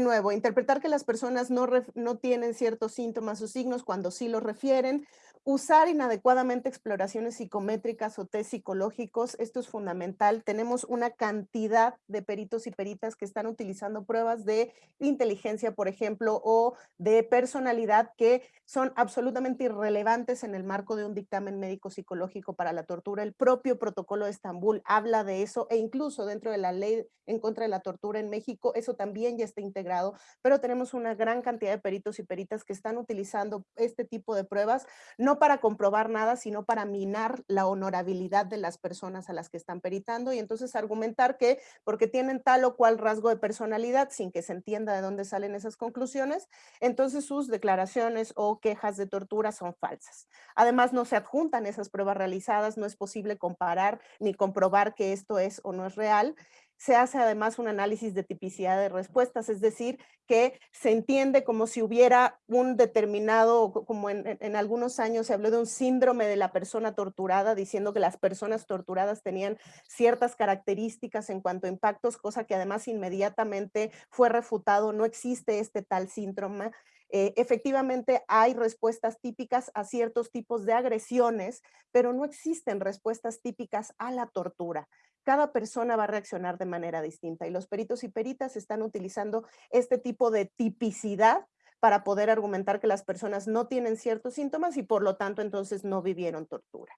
nuevo, interpretar que las personas no, no tienen ciertos síntomas o signos cuando sí los refieren, Usar inadecuadamente exploraciones psicométricas o test psicológicos, esto es fundamental. Tenemos una cantidad de peritos y peritas que están utilizando pruebas de inteligencia, por ejemplo, o de personalidad que son absolutamente irrelevantes en el marco de un dictamen médico psicológico para la tortura. El propio protocolo de Estambul habla de eso e incluso dentro de la ley en contra de la tortura en México, eso también ya está integrado, pero tenemos una gran cantidad de peritos y peritas que están utilizando este tipo de pruebas. No no para comprobar nada, sino para minar la honorabilidad de las personas a las que están peritando y entonces argumentar que porque tienen tal o cual rasgo de personalidad sin que se entienda de dónde salen esas conclusiones, entonces sus declaraciones o quejas de tortura son falsas. Además, no se adjuntan esas pruebas realizadas, no es posible comparar ni comprobar que esto es o no es real se hace además un análisis de tipicidad de respuestas, es decir, que se entiende como si hubiera un determinado, como en, algunos años se habló de un síndrome de la persona torturada, diciendo que las personas torturadas tenían ciertas características en cuanto a impactos, cosa que además inmediatamente fue refutado, no existe este tal síndrome, eh, efectivamente hay respuestas típicas a ciertos tipos de agresiones, pero no existen respuestas típicas a la tortura cada persona va a reaccionar de manera distinta y los peritos y peritas están utilizando este tipo de tipicidad para poder argumentar que las personas no tienen ciertos síntomas y por lo tanto entonces no vivieron tortura.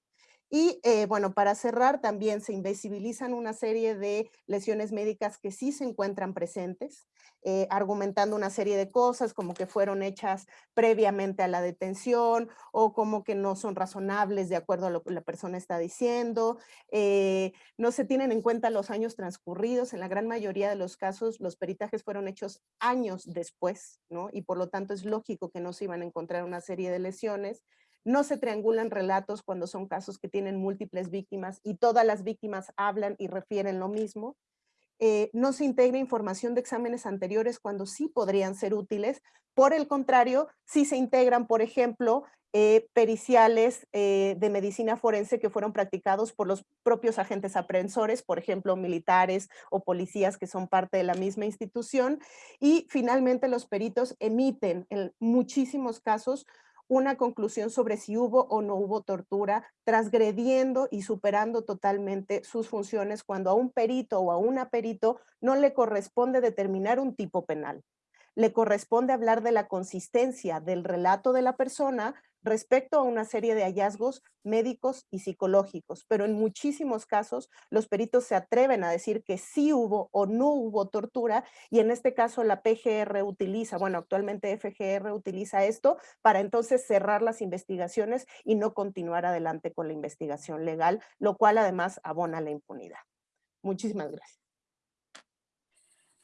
Y eh, bueno, para cerrar, también se invisibilizan una serie de lesiones médicas que sí se encuentran presentes, eh, argumentando una serie de cosas como que fueron hechas previamente a la detención o como que no son razonables de acuerdo a lo que la persona está diciendo. Eh, no se tienen en cuenta los años transcurridos. En la gran mayoría de los casos, los peritajes fueron hechos años después, ¿no? Y por lo tanto es lógico que no se iban a encontrar una serie de lesiones. No se triangulan relatos cuando son casos que tienen múltiples víctimas y todas las víctimas hablan y refieren lo mismo. Eh, no se integra información de exámenes anteriores cuando sí podrían ser útiles. Por el contrario, sí se integran, por ejemplo, eh, periciales eh, de medicina forense que fueron practicados por los propios agentes aprehensores, por ejemplo, militares o policías que son parte de la misma institución. Y finalmente los peritos emiten en muchísimos casos una conclusión sobre si hubo o no hubo tortura, transgrediendo y superando totalmente sus funciones cuando a un perito o a una perito no le corresponde determinar un tipo penal. Le corresponde hablar de la consistencia del relato de la persona respecto a una serie de hallazgos médicos y psicológicos, pero en muchísimos casos los peritos se atreven a decir que sí hubo o no hubo tortura y en este caso la PGR utiliza, bueno, actualmente FGR utiliza esto para entonces cerrar las investigaciones y no continuar adelante con la investigación legal, lo cual además abona la impunidad. Muchísimas gracias.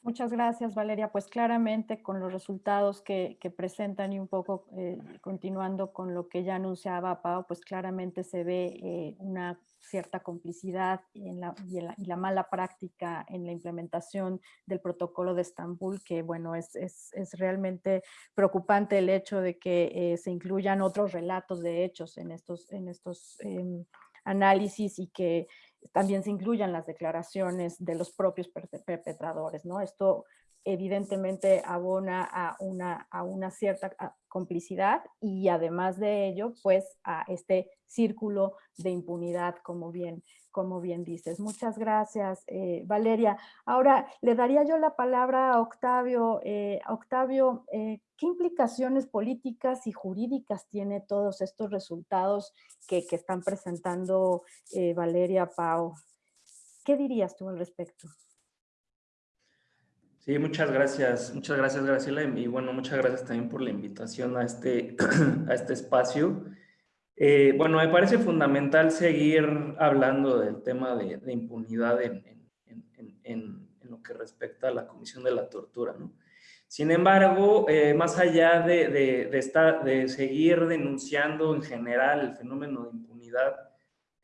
Muchas gracias, Valeria. Pues claramente con los resultados que, presentan y un poco eh, continuando con lo que ya anunciaba Pau, pues claramente se ve eh, una cierta complicidad en la, y, la, mala práctica en la implementación del protocolo de Estambul, que bueno, es, realmente preocupante el hecho de que eh, se incluyan otros relatos de hechos en estos, en estos em, análisis y que también se incluyan las declaraciones de los propios perpetradores, ¿no? Esto evidentemente abona a una, a una cierta complicidad y además de ello, pues a este círculo de impunidad, como bien, como bien dices. Muchas gracias, eh, Valeria. Ahora le daría yo la palabra a Octavio. Eh, Octavio, eh, ¿qué implicaciones políticas y jurídicas tiene todos estos resultados que, que están presentando Valeria Pau? ¿Qué dirías tú al respecto? Sí, muchas gracias. Muchas gracias, Graciela. Y bueno, muchas gracias también por la invitación a este, (clears throat) a este espacio. Eh, bueno, me parece fundamental seguir hablando del tema de, impunidad en, en, lo que respecta a la Comisión de la Tortura, ¿no? Sin embargo, eh, más allá de, de, estar, de seguir denunciando en general el fenómeno de impunidad,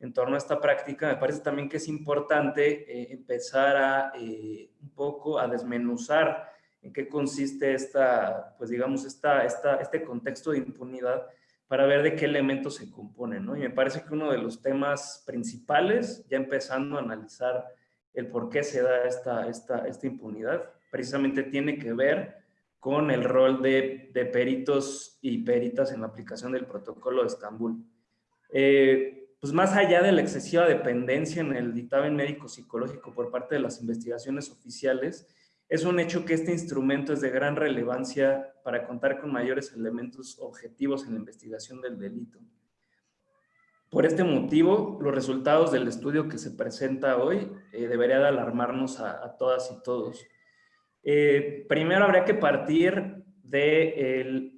en torno a esta práctica, me parece también que es importante eh, empezar a eh, un poco a desmenuzar en qué consiste esta, pues digamos, esta, esta, este contexto de impunidad para ver de qué elementos se componen, ¿no? Y me parece que uno de los temas principales, ya empezando a analizar el por qué se da esta, esta, esta impunidad, precisamente tiene que ver con el rol de, de peritos y peritas en la aplicación del protocolo de Estambul. Eh, pues más allá de la excesiva dependencia en el dictamen médico psicológico por parte de las investigaciones oficiales, es un hecho que este instrumento es de gran relevancia para contar con mayores elementos objetivos en la investigación del delito. Por este motivo, los resultados del estudio que se presenta hoy eh, debería de alarmarnos a, todas y todos. Eh, primero habría que partir de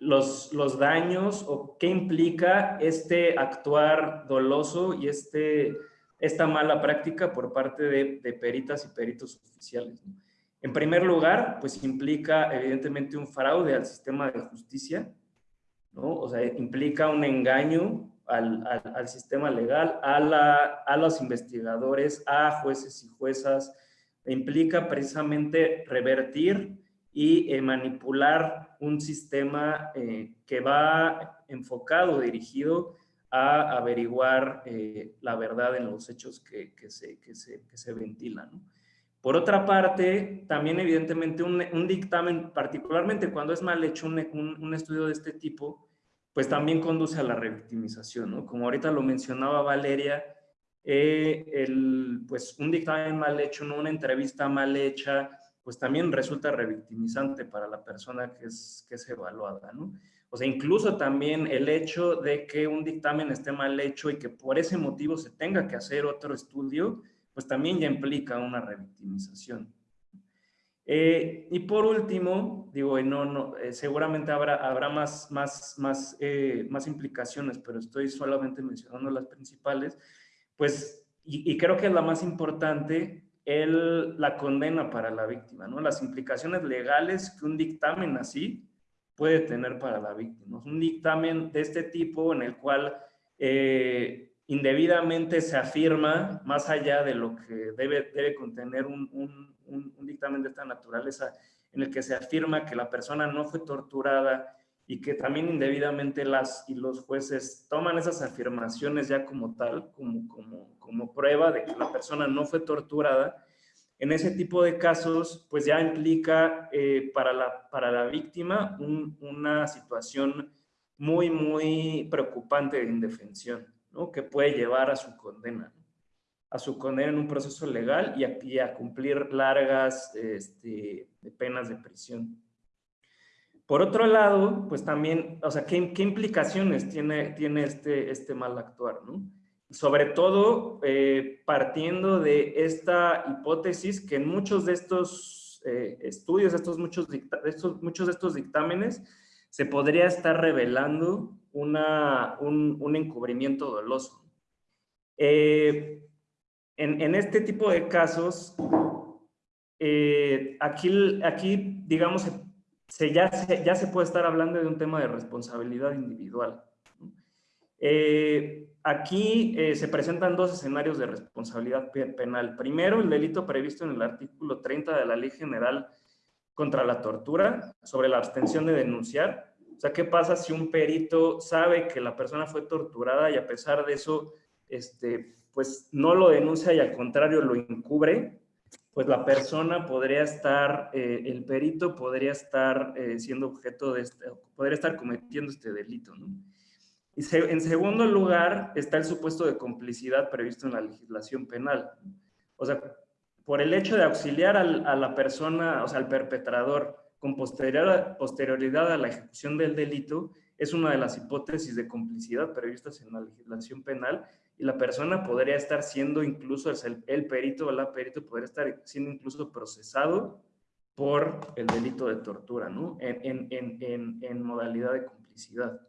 los, los daños o qué implica este actuar doloso y este, esta mala práctica por parte de, peritas y peritos oficiales. En primer lugar, pues implica evidentemente un fraude al sistema de justicia, ¿no? O sea, implica un engaño al, al, sistema legal, a, la, a los investigadores, a jueces y juezas, implica precisamente revertir y eh, manipular un sistema eh, que va enfocado, dirigido a averiguar eh, la verdad en los hechos que, que, se, que se, que se ventilan. ¿no? Por otra parte, también evidentemente un, un, dictamen, particularmente cuando es mal hecho un, un, estudio de este tipo, pues también conduce a la revictimización, ¿no? Como ahorita lo mencionaba Valeria, eh, el, pues un dictamen mal hecho, ¿no? una entrevista mal hecha, pues también resulta revictimizante para la persona que es, que es evaluada, ¿no? O sea, incluso también el hecho de que un dictamen esté mal hecho y que por ese motivo se tenga que hacer otro estudio, pues también ya implica una revictimización. Eh, y por último, digo, no, no, eh, seguramente habrá, habrá más, más, más, eh, más implicaciones, pero estoy solamente mencionando las principales, pues, y, y creo que es la más importante, la condena para la víctima, ¿no? Las implicaciones legales que un dictamen así puede tener para la víctima. Un dictamen de este tipo en el cual eh, indebidamente se afirma, más allá de lo que debe, debe contener un, un, dictamen de esta naturaleza, en el que se afirma que la persona no fue torturada y que también indebidamente las y los jueces toman esas afirmaciones ya como tal, como, como, como prueba de que la persona no fue torturada, en ese tipo de casos, pues ya implica eh, para, la, para la víctima una situación muy, muy preocupante de indefensión que puede llevar a su condena, a su condena en un proceso legal y a, a cumplir largas este, penas de prisión. Por otro lado, pues también, o sea, ¿qué, implicaciones tiene, tiene este, este mal actuar? ¿no? Sobre todo eh, partiendo de esta hipótesis que en muchos de estos eh, estudios, estos muchos, estos, muchos de estos dictámenes, se podría estar revelando una, un, encubrimiento doloso. Eh, en, este tipo de casos, aquí, aquí, digamos, se, ya, se, ya se puede estar hablando de un tema de responsabilidad individual. Eh, aquí se presentan dos escenarios de responsabilidad penal. Primero, el delito previsto en el artículo 30 de la Ley General contra la Tortura sobre la abstención de denunciar, o sea, ¿qué pasa si un perito sabe que la persona fue torturada y a pesar de eso, este, pues no lo denuncia y al contrario lo encubre? Pues la persona podría estar, eh, el perito podría estar eh, siendo objeto de este, podría estar cometiendo este delito, ¿no? Y en segundo lugar está el supuesto de complicidad previsto en la legislación penal. O sea, por el hecho de auxiliar al, a la persona, o sea, al perpetrador, con posterioridad a la ejecución del delito es una de las hipótesis de complicidad previstas en la legislación penal y la persona podría estar siendo incluso, el, perito o la perito podría estar siendo incluso procesado por el delito de tortura, ¿no? En, en, en, en, modalidad de complicidad.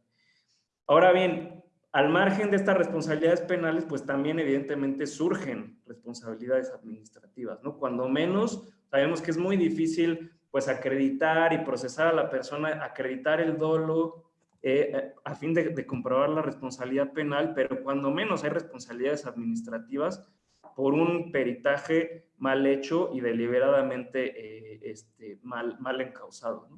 Ahora bien, al margen de estas responsabilidades penales, pues también evidentemente surgen responsabilidades administrativas, ¿no? Cuando menos, sabemos que es muy difícil pues acreditar y procesar a la persona, acreditar el dolo eh, eh, a fin de, comprobar la responsabilidad penal, pero cuando menos hay responsabilidades administrativas por un peritaje mal hecho y deliberadamente eh, este, mal, mal encausado.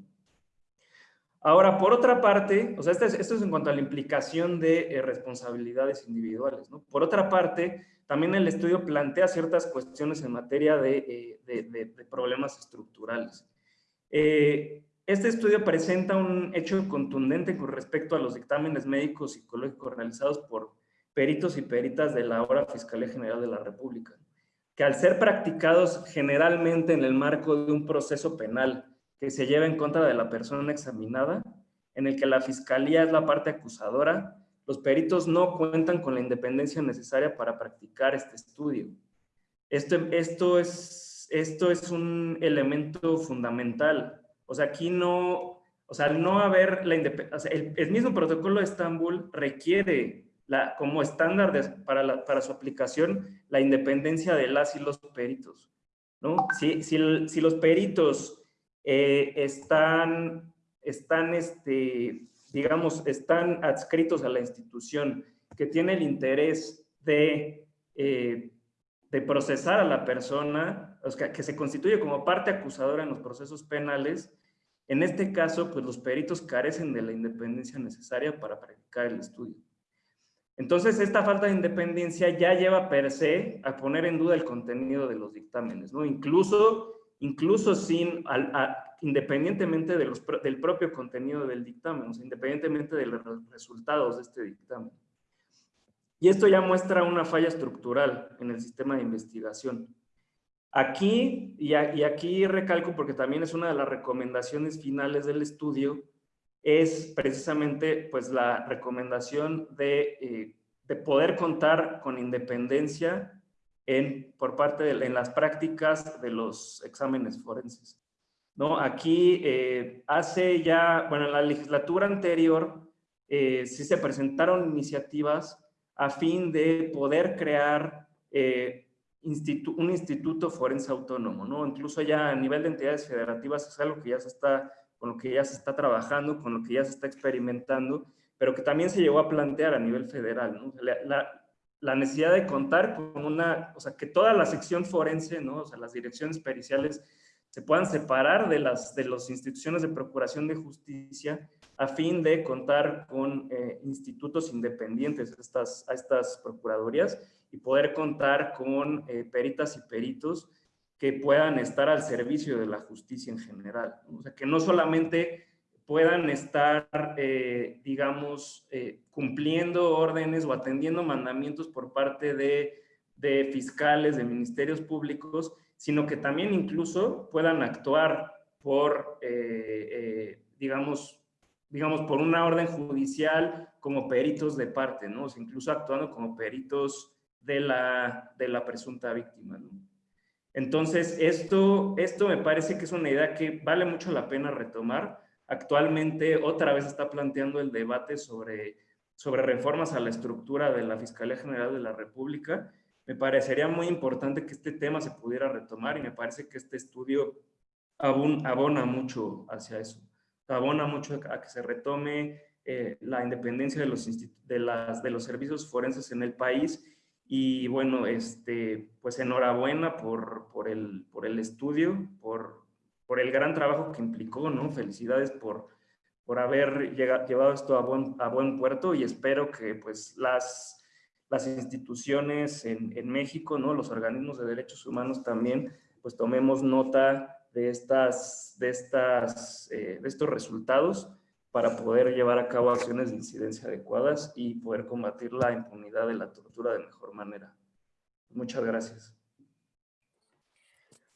Ahora, por otra parte, o sea, esto es, en cuanto a la implicación de responsabilidades individuales. Por otra parte, también el estudio plantea ciertas cuestiones en materia de, de problemas estructurales. Eh, este estudio presenta un hecho contundente con respecto a los dictámenes médicos psicológicos realizados por peritos y peritas de la ahora Fiscalía General de la República, que al ser practicados generalmente en el marco de un proceso penal que se lleva en contra de la persona examinada, en el que la Fiscalía es la parte acusadora, los peritos no cuentan con la independencia necesaria para practicar este estudio. Esto, esto es esto es un elemento fundamental. O sea, aquí no, o sea, no haber la independencia, el, mismo protocolo de Estambul requiere la, como estándar para, para su aplicación la independencia de las y los peritos. ¿no? Si, si, si los peritos eh, están, están este, digamos, están adscritos a la institución que tiene el interés de, eh, de procesar a la persona, sea, que se constituye como parte acusadora en los procesos penales, en este caso, pues los peritos carecen de la independencia necesaria para practicar el estudio. Entonces, esta falta de independencia ya lleva per se a poner en duda el contenido de los dictámenes, ¿no? Incluso, incluso sin, independientemente de los, del propio contenido del dictamen, o sea, independientemente de los resultados de este dictamen. Y esto ya muestra una falla estructural en el sistema de investigación. Aquí, y, aquí recalco porque también es una de las recomendaciones finales del estudio, es precisamente pues la recomendación de, eh, de poder contar con independencia en, por parte de en las prácticas de los exámenes forenses. ¿No? Aquí eh, hace ya, bueno, en la legislatura anterior eh, sí se presentaron iniciativas a fin de poder crear un instituto forense autónomo, ¿no? Incluso ya a nivel de entidades federativas es algo que ya se está, con lo que ya se está trabajando, con lo que ya se está experimentando, pero que también se llegó a plantear a nivel federal, la necesidad de contar con una, o sea, que toda la sección forense, ¿no? O sea, las direcciones periciales se puedan separar de las de las instituciones de procuración de justicia a fin de contar con eh, institutos independientes a estas, a estas procuradurías y poder contar con eh, peritas y peritos que puedan estar al servicio de la justicia en general. O sea, que no solamente puedan estar, eh, digamos, cumpliendo órdenes o atendiendo mandamientos por parte de, fiscales, de ministerios públicos, sino que también incluso puedan actuar por, eh, eh, digamos, digamos, por una orden judicial como peritos de parte, ¿no? O incluso actuando como peritos de la, de la presunta víctima. Entonces, esto, esto me parece que es una idea que vale mucho la pena retomar. Actualmente, otra vez está planteando el debate sobre, sobre reformas a la estructura de la Fiscalía General de la República me parecería muy importante que este tema se pudiera retomar y me parece que este estudio abona mucho hacia eso. Abona mucho a que se retome eh, la independencia de los, de, las, de los servicios forenses en el país y bueno, este, pues enhorabuena por, por, el, por el estudio, por, por el gran trabajo que implicó, ¿no? Felicidades por, por haber llevado esto a buen, a buen puerto y espero que pues las las instituciones en, en, México, ¿no? los organismos de derechos humanos también, pues tomemos nota de, estas, de, estas, eh, de estos resultados para poder llevar a cabo acciones de incidencia adecuadas y poder combatir la impunidad de la tortura de mejor manera. Muchas gracias.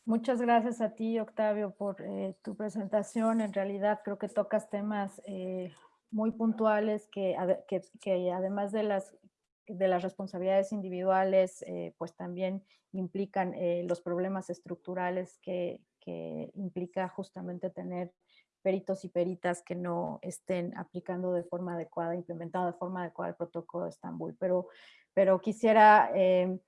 Muchas gracias a ti, Octavio, por eh, tu presentación. En realidad creo que tocas temas eh, muy puntuales que, que, que, además de las de las responsabilidades individuales, eh, pues también implican los problemas estructurales que, implica justamente tener peritos y peritas que no estén aplicando de forma adecuada, implementando de forma adecuada el protocolo de Estambul. Pero, pero quisiera eh,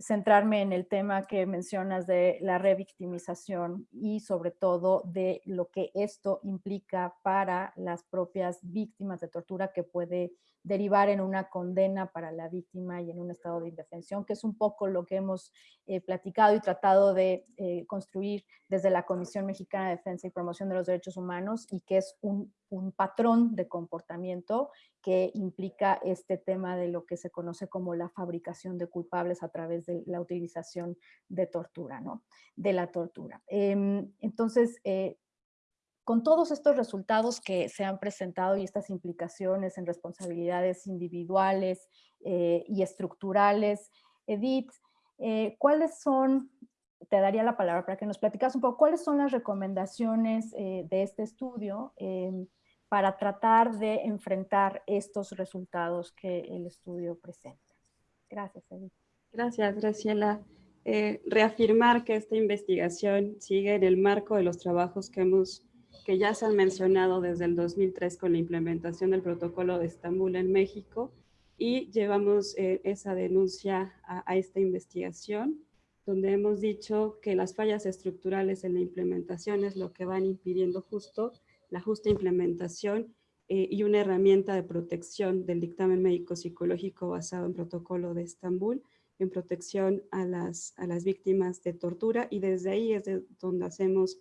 centrarme en el tema que mencionas de la revictimización y sobre todo de lo que esto implica para las propias víctimas de tortura que puede derivar en una condena para la víctima y en un estado de indefensión, que es un poco lo que hemos eh, platicado y tratado de eh, construir desde la Comisión Mexicana de Defensa y Promoción de los Derechos Humanos y que es un, un patrón de comportamiento que implica este tema de lo que se conoce como la fabricación de culpables a través de la utilización de tortura, ¿no? De la tortura. Em, entonces, eh, con todos estos resultados que se han presentado y estas implicaciones en responsabilidades individuales eh, y estructurales, Edith, eh, ¿cuáles son, te daría la palabra para que nos platicas un poco, cuáles son las recomendaciones eh, de este estudio em, para tratar de enfrentar estos resultados que el estudio presenta? Gracias, Edith. Gracias, Graciela. reafirmar que esta investigación sigue en el marco de los trabajos que hemos que ya se han mencionado desde el 2003 con la implementación del protocolo de Estambul en México y llevamos eh, esa denuncia a, esta investigación donde hemos dicho que las fallas estructurales en la implementación es lo que van impidiendo justo la justa implementación eh, y una herramienta de protección del dictamen médico psicológico basado en protocolo de Estambul en protección a las, a las víctimas de tortura y desde ahí es de donde hacemos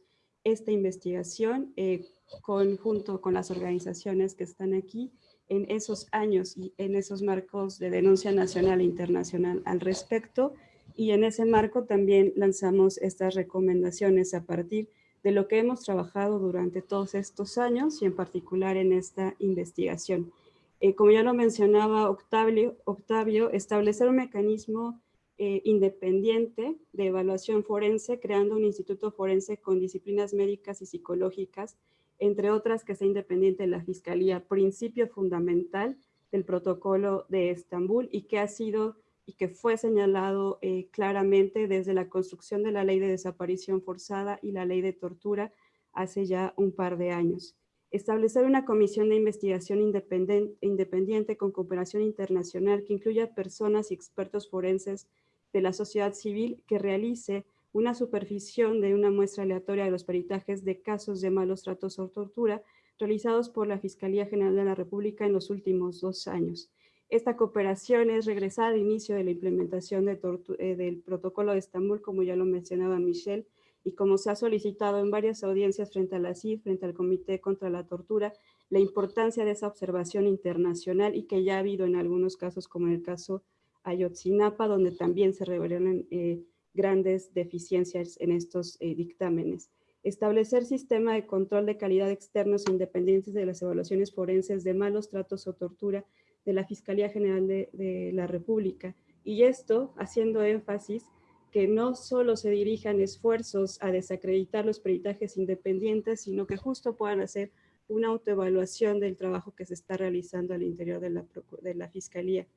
esta investigación eh, conjunto con las organizaciones que están aquí en esos años y en esos marcos de denuncia nacional e internacional al respecto y en ese marco también lanzamos estas recomendaciones a partir de lo que hemos trabajado durante todos estos años y en particular en esta investigación. Eh, como ya lo mencionaba Octavio, Octavio establecer un mecanismo eh, independiente de evaluación forense, creando un instituto forense con disciplinas médicas y psicológicas, entre otras que sea independiente de la Fiscalía, principio fundamental del protocolo de Estambul y que ha sido y que fue señalado eh, claramente desde la construcción de la ley de desaparición forzada y la ley de tortura hace ya un par de años. Establecer una comisión de investigación independiente con cooperación internacional que incluya personas y expertos forenses de la sociedad civil que realice una supervisión de una muestra aleatoria de los peritajes de casos de malos tratos o tortura realizados por la Fiscalía General de la República en los últimos dos años. Esta cooperación es regresar al inicio de la implementación eh, del protocolo de Estambul, como ya lo mencionaba Michelle, y como se ha solicitado en varias audiencias frente a la CIF, frente al Comité contra la Tortura, la importancia de esa observación internacional y que ya ha habido en algunos casos, como en el caso Ayotzinapa, donde también se revelaron eh, grandes deficiencias en estos eh, dictámenes. Establecer sistema de control de calidad externos e independientes de las evaluaciones forenses de malos tratos o tortura de la Fiscalía General de, la República. Y esto haciendo énfasis que no solo se dirijan esfuerzos a desacreditar los peritajes independientes, sino que justo puedan hacer una autoevaluación del trabajo que se está realizando al interior de la Fiscalía.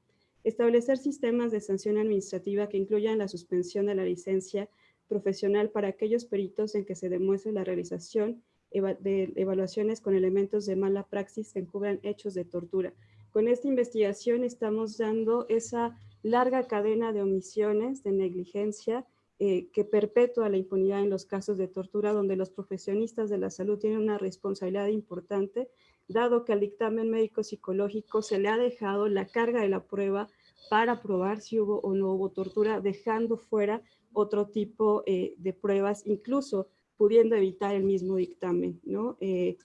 Establecer sistemas de sanción administrativa que incluyan la suspensión de la licencia profesional para aquellos peritos en que se demuestre la realización de evaluaciones con elementos de mala praxis que encubran hechos de tortura. Con esta investigación estamos dando esa larga cadena de omisiones, de negligencia, eh, que perpetúa la impunidad en los casos de tortura, donde los profesionistas de la salud tienen una responsabilidad importante, dado que al dictamen médico-psicológico se le ha dejado la carga de la prueba para probar si hubo o no hubo tortura, dejando fuera otro tipo eh, de pruebas, incluso pudiendo evitar el mismo dictamen. ¿no? Eh,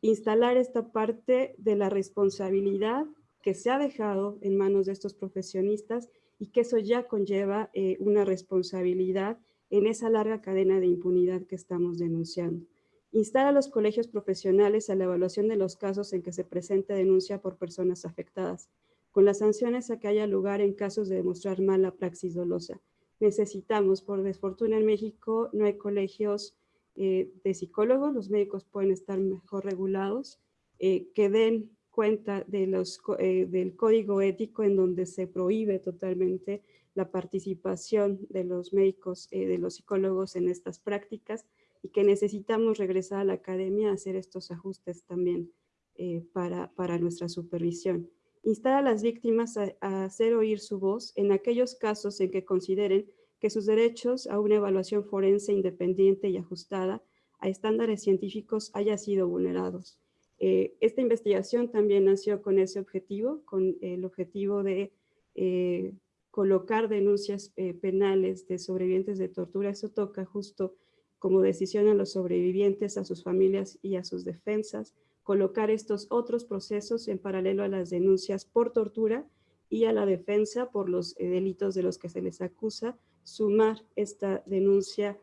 instalar esta parte de la responsabilidad que se ha dejado en manos de estos profesionistas y que eso ya conlleva eh, una responsabilidad en esa larga cadena de impunidad que estamos denunciando. Instar a los colegios profesionales a la evaluación de los casos en que se presente denuncia por personas afectadas, con las sanciones a que haya lugar en casos de demostrar mala praxis dolosa. Necesitamos, por desfortuna en México, no hay colegios eh, de psicólogos, los médicos pueden estar mejor regulados, eh, que den cuenta de los, eh, del código ético en donde se prohíbe totalmente la participación de los médicos, de los psicólogos en estas prácticas y que necesitamos regresar a la academia a hacer estos ajustes también eh, para, para, nuestra supervisión. Instar a las víctimas a, a hacer oír su voz en aquellos casos en que consideren que sus derechos a una evaluación forense independiente y ajustada a estándares científicos haya sido vulnerados eh, esta investigación también nació con ese objetivo, con el objetivo de eh, colocar denuncias eh, penales de sobrevivientes de tortura. Eso toca justo como decisión a los sobrevivientes, a sus familias y a sus defensas, colocar estos otros procesos en paralelo a las denuncias por tortura y a la defensa por los delitos de los que se les acusa, sumar esta denuncia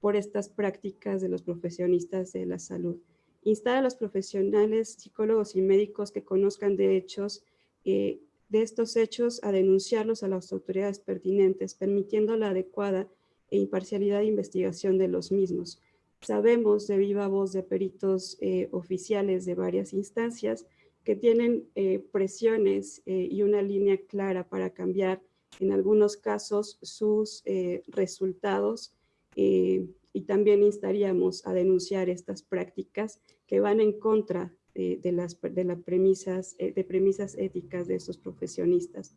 por estas prácticas de los profesionistas de la salud. Instar a los profesionales, psicólogos y médicos que conozcan de hechos, eh, de estos hechos a denunciarlos a las autoridades pertinentes, permitiendo la adecuada e imparcialidad de investigación de los mismos. Sabemos de viva voz de peritos eh, oficiales de varias instancias que tienen eh, presiones y una línea clara para cambiar en algunos casos sus resultados eh, y también instaríamos a denunciar estas prácticas que van en contra de, las, de, las premisas, de premisas éticas de estos profesionistas.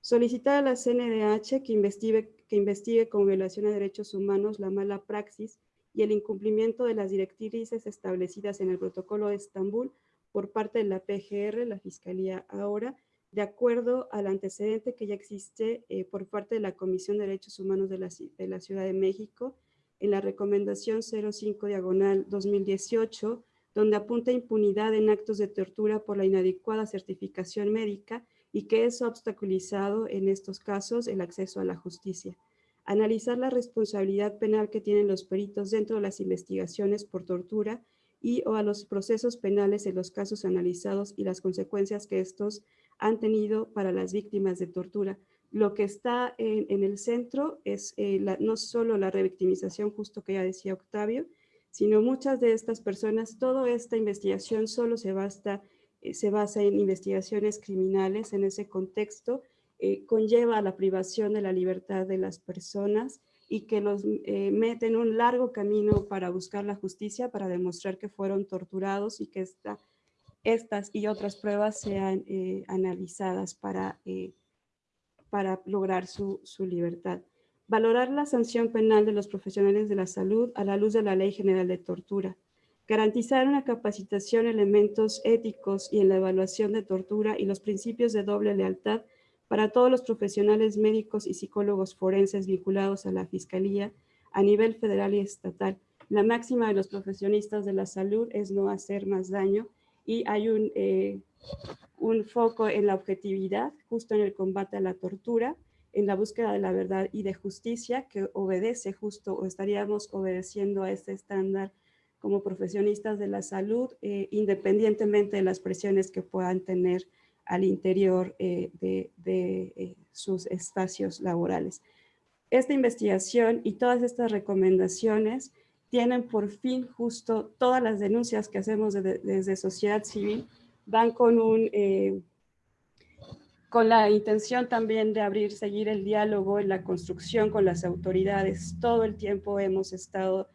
Solicitar a la CNDH que investigue, que investigue con violación a derechos humanos la mala praxis y el incumplimiento de las directrices establecidas en el protocolo de Estambul por parte de la PGR, la Fiscalía. Ahora, de acuerdo al antecedente que ya existe eh, por parte de la Comisión de Derechos Humanos de la, de la Ciudad de México en la recomendación 05 diagonal 2018, donde apunta impunidad en actos de tortura por la inadecuada certificación médica y que eso ha obstaculizado en estos casos el acceso a la justicia. Analizar la responsabilidad penal que tienen los peritos dentro de las investigaciones por tortura y o a los procesos penales en los casos analizados y las consecuencias que estos han tenido para las víctimas de tortura. Lo que está en, el centro es eh, no solo la revictimización, justo que ya decía Octavio, sino muchas de estas personas, toda esta investigación solo se, basta, se basa en investigaciones criminales en ese contexto, eh, conlleva la privación de la libertad de las personas y que los eh, mete en un largo camino para buscar la justicia, para demostrar que fueron torturados y que esta, estas y otras pruebas sean eh, analizadas para, eh, para lograr su, su libertad. Valorar la sanción penal de los profesionales de la salud a la luz de la Ley General de Tortura. Garantizar una capacitación, elementos éticos y en la evaluación de tortura y los principios de doble lealtad para todos los profesionales médicos y psicólogos forenses vinculados a la Fiscalía a nivel federal y estatal. La máxima de los profesionistas de la salud es no hacer más daño y hay un, eh, un foco en la objetividad, justo en el combate a la tortura, en la búsqueda de la verdad y de justicia que obedece justo o estaríamos obedeciendo a este estándar como profesionistas de la salud, eh, independientemente de las presiones que puedan tener al interior eh, de, eh, sus espacios laborales. Esta investigación y todas estas recomendaciones tienen por fin justo todas las denuncias que hacemos desde sociedad civil van con un eh, con la intención también de abrir, seguir el diálogo en la construcción con las autoridades. Todo el tiempo hemos estado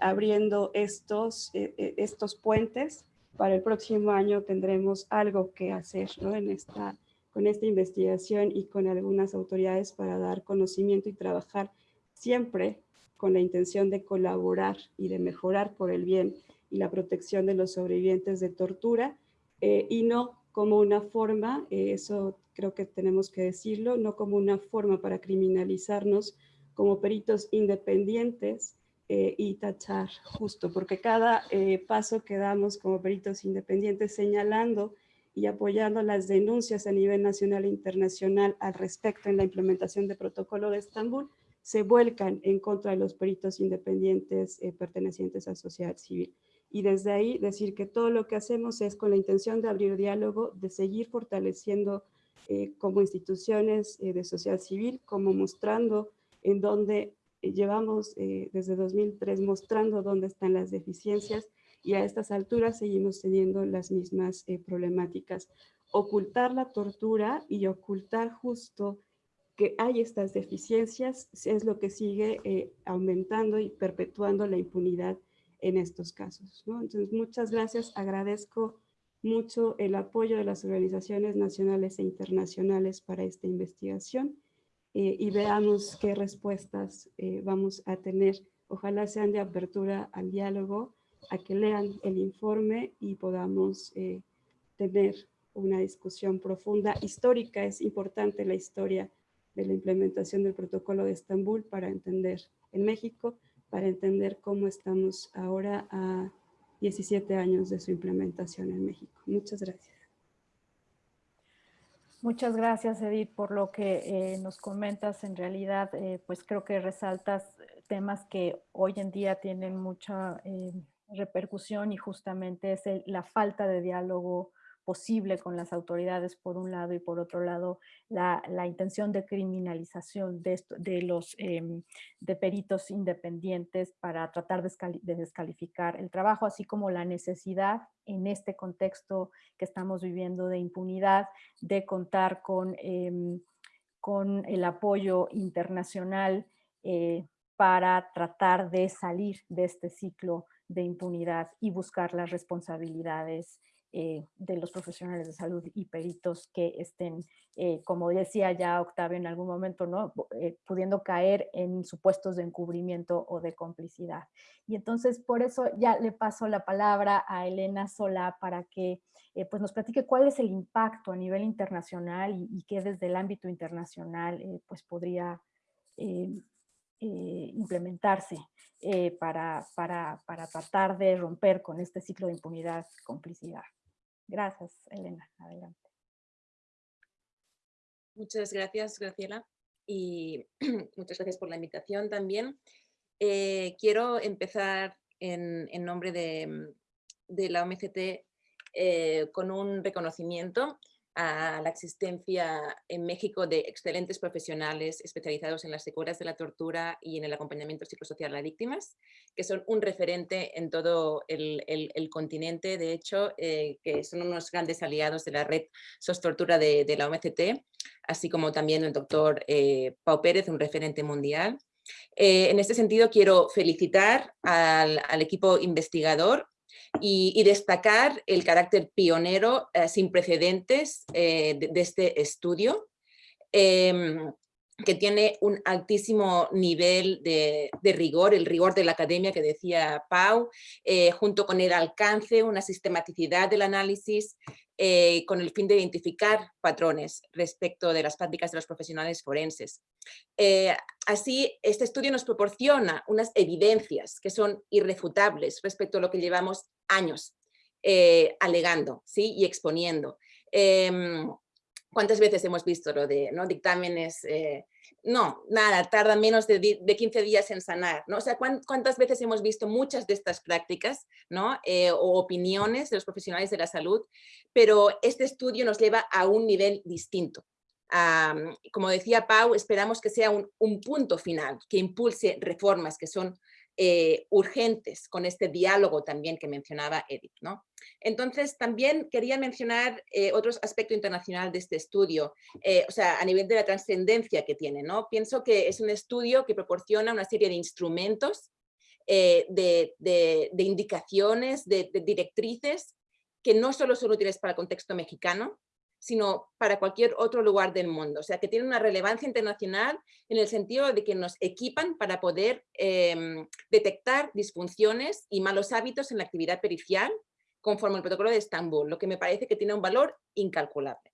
abriendo estos, estos puentes para el próximo año tendremos algo que hacer en esta, con esta investigación y con algunas autoridades para dar conocimiento y trabajar siempre con la intención de colaborar y de mejorar por el bien y la protección de los sobrevivientes de tortura eh, y no como una forma, eh, eso creo que tenemos que decirlo, no como una forma para criminalizarnos como peritos independientes eh, y tachar justo, porque cada eh, paso que damos como peritos independientes señalando y apoyando las denuncias a nivel nacional e internacional al respecto en la implementación del protocolo de Estambul, se vuelcan en contra de los peritos independientes eh, pertenecientes a sociedad civil. Y desde ahí decir que todo lo que hacemos es con la intención de abrir diálogo, de seguir fortaleciendo como instituciones de sociedad civil, como mostrando en dónde eh, llevamos eh, desde 2003 mostrando dónde están las deficiencias y a estas alturas seguimos teniendo las mismas eh, problemáticas. Ocultar la tortura y ocultar justo que hay estas deficiencias es lo que sigue aumentando y perpetuando la impunidad en estos casos. Entonces, muchas gracias. Agradezco mucho el apoyo de las organizaciones nacionales e internacionales para esta investigación eh, y veamos qué respuestas eh, vamos a tener. Ojalá sean de apertura al diálogo, a que lean el informe y podamos eh, tener una discusión profunda. Histórica, es importante la historia de la implementación del protocolo de Estambul para entender en México, para entender cómo estamos ahora a 17 años de su implementación en México. Muchas gracias. Muchas gracias, Edith, por lo que eh, nos comentas. En realidad, eh, pues creo que resaltas temas que hoy en día tienen mucha eh, repercusión y justamente es la falta de diálogo posible con las autoridades por un lado y por otro lado la, intención de criminalización de, de los em, de peritos independientes para tratar de, descalificar el trabajo, así como la necesidad en este contexto que estamos viviendo de impunidad de contar con, em, con el apoyo internacional eh, para tratar de salir de este ciclo de impunidad y buscar las responsabilidades eh, de los profesionales de salud y peritos que estén, eh, como decía ya Octavio en algún momento, ¿no? Eh, pudiendo caer en supuestos de encubrimiento o de complicidad. Y entonces por eso ya le paso la palabra a Elena Sola para que pues nos platique cuál es el impacto a nivel internacional y, y que desde el ámbito internacional pues podría implementarse para, para, para tratar de romper con este ciclo de impunidad complicidad. Gracias, Elena. Adelante. Muchas gracias, Graciela. Y (clears throat) muchas gracias por la invitación también. Eh, quiero empezar en, nombre de, la OMCT eh, con un reconocimiento a la existencia en México de excelentes profesionales especializados en las secuelas de la tortura y en el acompañamiento psicosocial a víctimas, que son un referente en todo el, continente, de hecho, eh, que son unos grandes aliados de la red SOS Tortura de, la OMCT, así como también el doctor eh, Pau Pérez, un referente mundial. Eh, en este sentido, quiero felicitar al, al equipo investigador y, destacar el carácter pionero eh, sin precedentes eh, de, este estudio, em, que tiene un altísimo nivel de, rigor, el rigor de la academia que decía Pau, eh, junto con el alcance, una sistematicidad del análisis, eh, con el fin de identificar patrones respecto de las prácticas de los profesionales forenses. Eh, así, este estudio nos proporciona unas evidencias que son irrefutables respecto a lo que llevamos años eh, alegando ¿sí? y exponiendo. ¿Cuántas veces hemos visto lo de ¿no? dictámenes no, nada, tarda menos de, 15 días en sanar, ¿no? O sea, ¿cuántas veces hemos visto muchas de estas prácticas, ¿no? Eh, o opiniones de los profesionales de la salud, pero este estudio nos lleva a un nivel distinto. como decía Pau, esperamos que sea un punto final, que impulse reformas que son eh, urgentes con este diálogo también que mencionaba Edith. ¿no? Entonces, también quería mencionar eh, otro aspecto internacional de este estudio, eh, o sea, a nivel de la trascendencia que tiene. ¿no? Pienso que es un estudio que proporciona una serie de instrumentos, de, indicaciones, de directrices que no solo son útiles para el contexto mexicano, sino para cualquier otro lugar del mundo. O sea, que tiene una relevancia internacional en el sentido de que nos equipan para poder em, detectar disfunciones y malos hábitos en la actividad pericial conforme al protocolo de Estambul, lo que me parece que tiene un valor incalculable.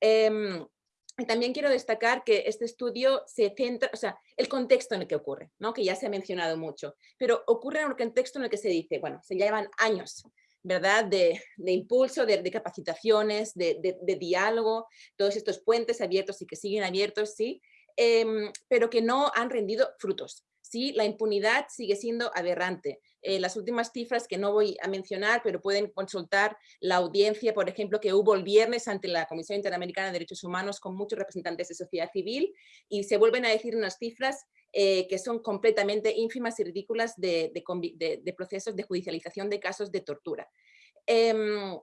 Em, también quiero destacar que este estudio se centra, o sea, el contexto en el que ocurre, ¿no? que ya se ha mencionado mucho, pero ocurre en un contexto en el que se dice, bueno, se llevan años ¿verdad? De, impulso, de, capacitaciones, de, diálogo, todos estos puentes abiertos y que siguen abiertos, sí, em, pero que no han rendido frutos. Sí, la impunidad sigue siendo aberrante. Eh, las últimas cifras que no voy a mencionar, pero pueden consultar la audiencia, por ejemplo, que hubo el viernes ante la Comisión Interamericana de Derechos Humanos con muchos representantes de sociedad civil y se vuelven a decir unas cifras eh, que son completamente ínfimas y ridículas de, procesos de judicialización de casos de tortura. Em,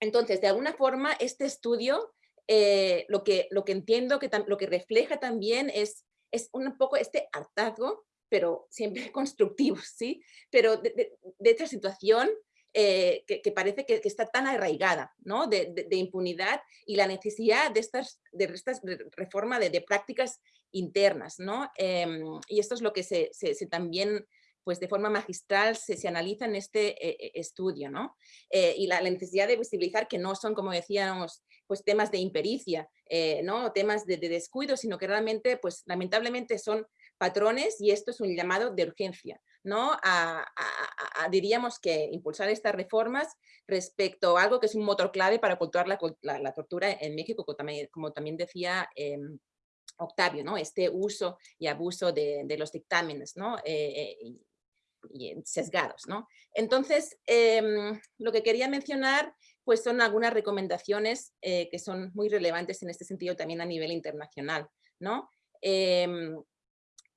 entonces, de alguna forma, este estudio, eh, lo, que, lo que entiendo, que lo que refleja también es, es un poco este hartazgo, pero siempre (laughs) constructivo, ¿sí? Pero de, esta situación eh, que, parece que, está tan arraigada ¿no? de, impunidad y la necesidad de estas, de estas reforma de, prácticas internas. ¿no? Em, y esto es lo que se, también pues de forma magistral se, analiza en este eh, eh, estudio, ¿no? y la, necesidad de visibilizar que no son, como decíamos, pues temas de impericia, ¿no? temas de, de, descuido, sino que realmente, pues lamentablemente son patrones y esto es un llamado de urgencia. ¿no? A, diríamos que impulsar estas reformas respecto a algo que es un motor clave para ocultar la, la, tortura en México, como también, decía em, Octavio, ¿no? este uso y abuso de, los dictámenes ¿no? Eh, eh, y, sesgados. ¿no? Entonces, em, lo que quería mencionar pues son algunas recomendaciones eh, que son muy relevantes en este sentido también a nivel internacional. ¿no? Em,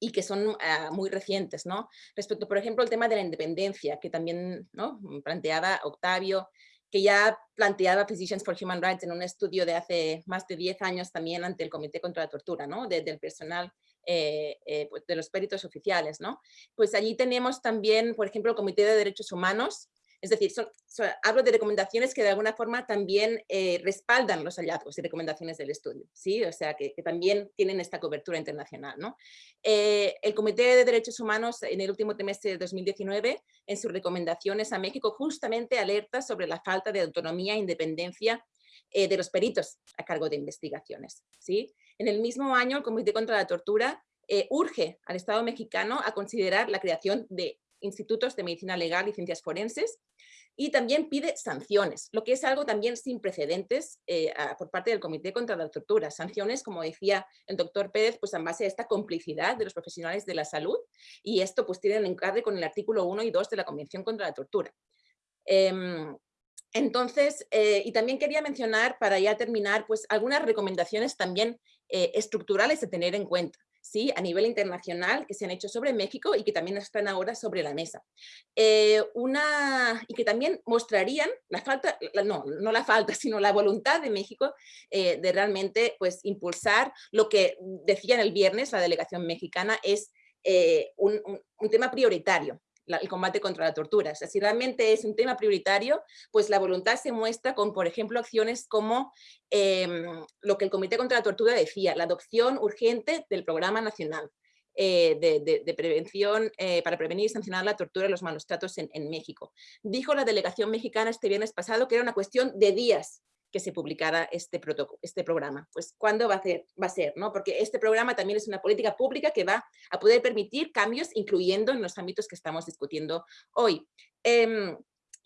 y que son ah, muy recientes, ¿no? Respecto, por ejemplo, al tema de la independencia, que también ¿no? planteaba Octavio, que ya planteaba Physicians for Human Rights en un estudio de hace más de 10 años también ante el Comité contra la Tortura, ¿no? del personal eh, eh, pues, de los peritos oficiales, ¿no? Pues allí tenemos también, por ejemplo, el Comité de Derechos Humanos, es decir, hablo de recomendaciones que de alguna forma también eh, respaldan los hallazgos y recomendaciones del estudio, ¿sí? O sea, que, también tienen esta cobertura internacional, ¿no? el Comité de Derechos Humanos en el último trimestre de 2019, en sus recomendaciones a México, justamente alerta sobre la falta de autonomía e independencia de los peritos a cargo de investigaciones, ¿sí? En el mismo año, el Comité contra la Tortura eh, urge al Estado mexicano a considerar la creación de institutos de medicina legal y ciencias forenses y también pide sanciones, lo que es algo también sin precedentes eh, por parte del Comité contra la Tortura. Sanciones, como decía el doctor Pérez, pues en base a esta complicidad de los profesionales de la salud y esto pues tiene en encargue con el artículo 1 y 2 de la Convención contra la Tortura. Em, entonces, eh, y también quería mencionar, para ya terminar, pues algunas recomendaciones también eh, estructurales de tener en cuenta. ¿Sí? a nivel internacional que se han hecho sobre México y que también están ahora sobre la mesa. Eh, una, y que también mostrarían la falta, no, no la falta, (laughs) sino la voluntad de México de realmente pues, impulsar lo que decía en el viernes la delegación mexicana es un, un tema prioritario el combate contra la tortura. O si realmente es un tema prioritario, pues la voluntad se muestra con, por ejemplo, acciones como em, lo que el Comité contra la Tortura decía, la adopción urgente del Programa Nacional. Eh, de, prevención eh, para prevenir y sancionar la tortura y los malos tratos en, en México. Dijo la delegación mexicana este viernes pasado que era una cuestión de días que se publicara este, este programa. Pues, ¿cuándo va a, ser, va a ser? ¿no? Porque este programa también es una política pública que va a poder permitir cambios, incluyendo en los ámbitos que estamos discutiendo hoy. Em,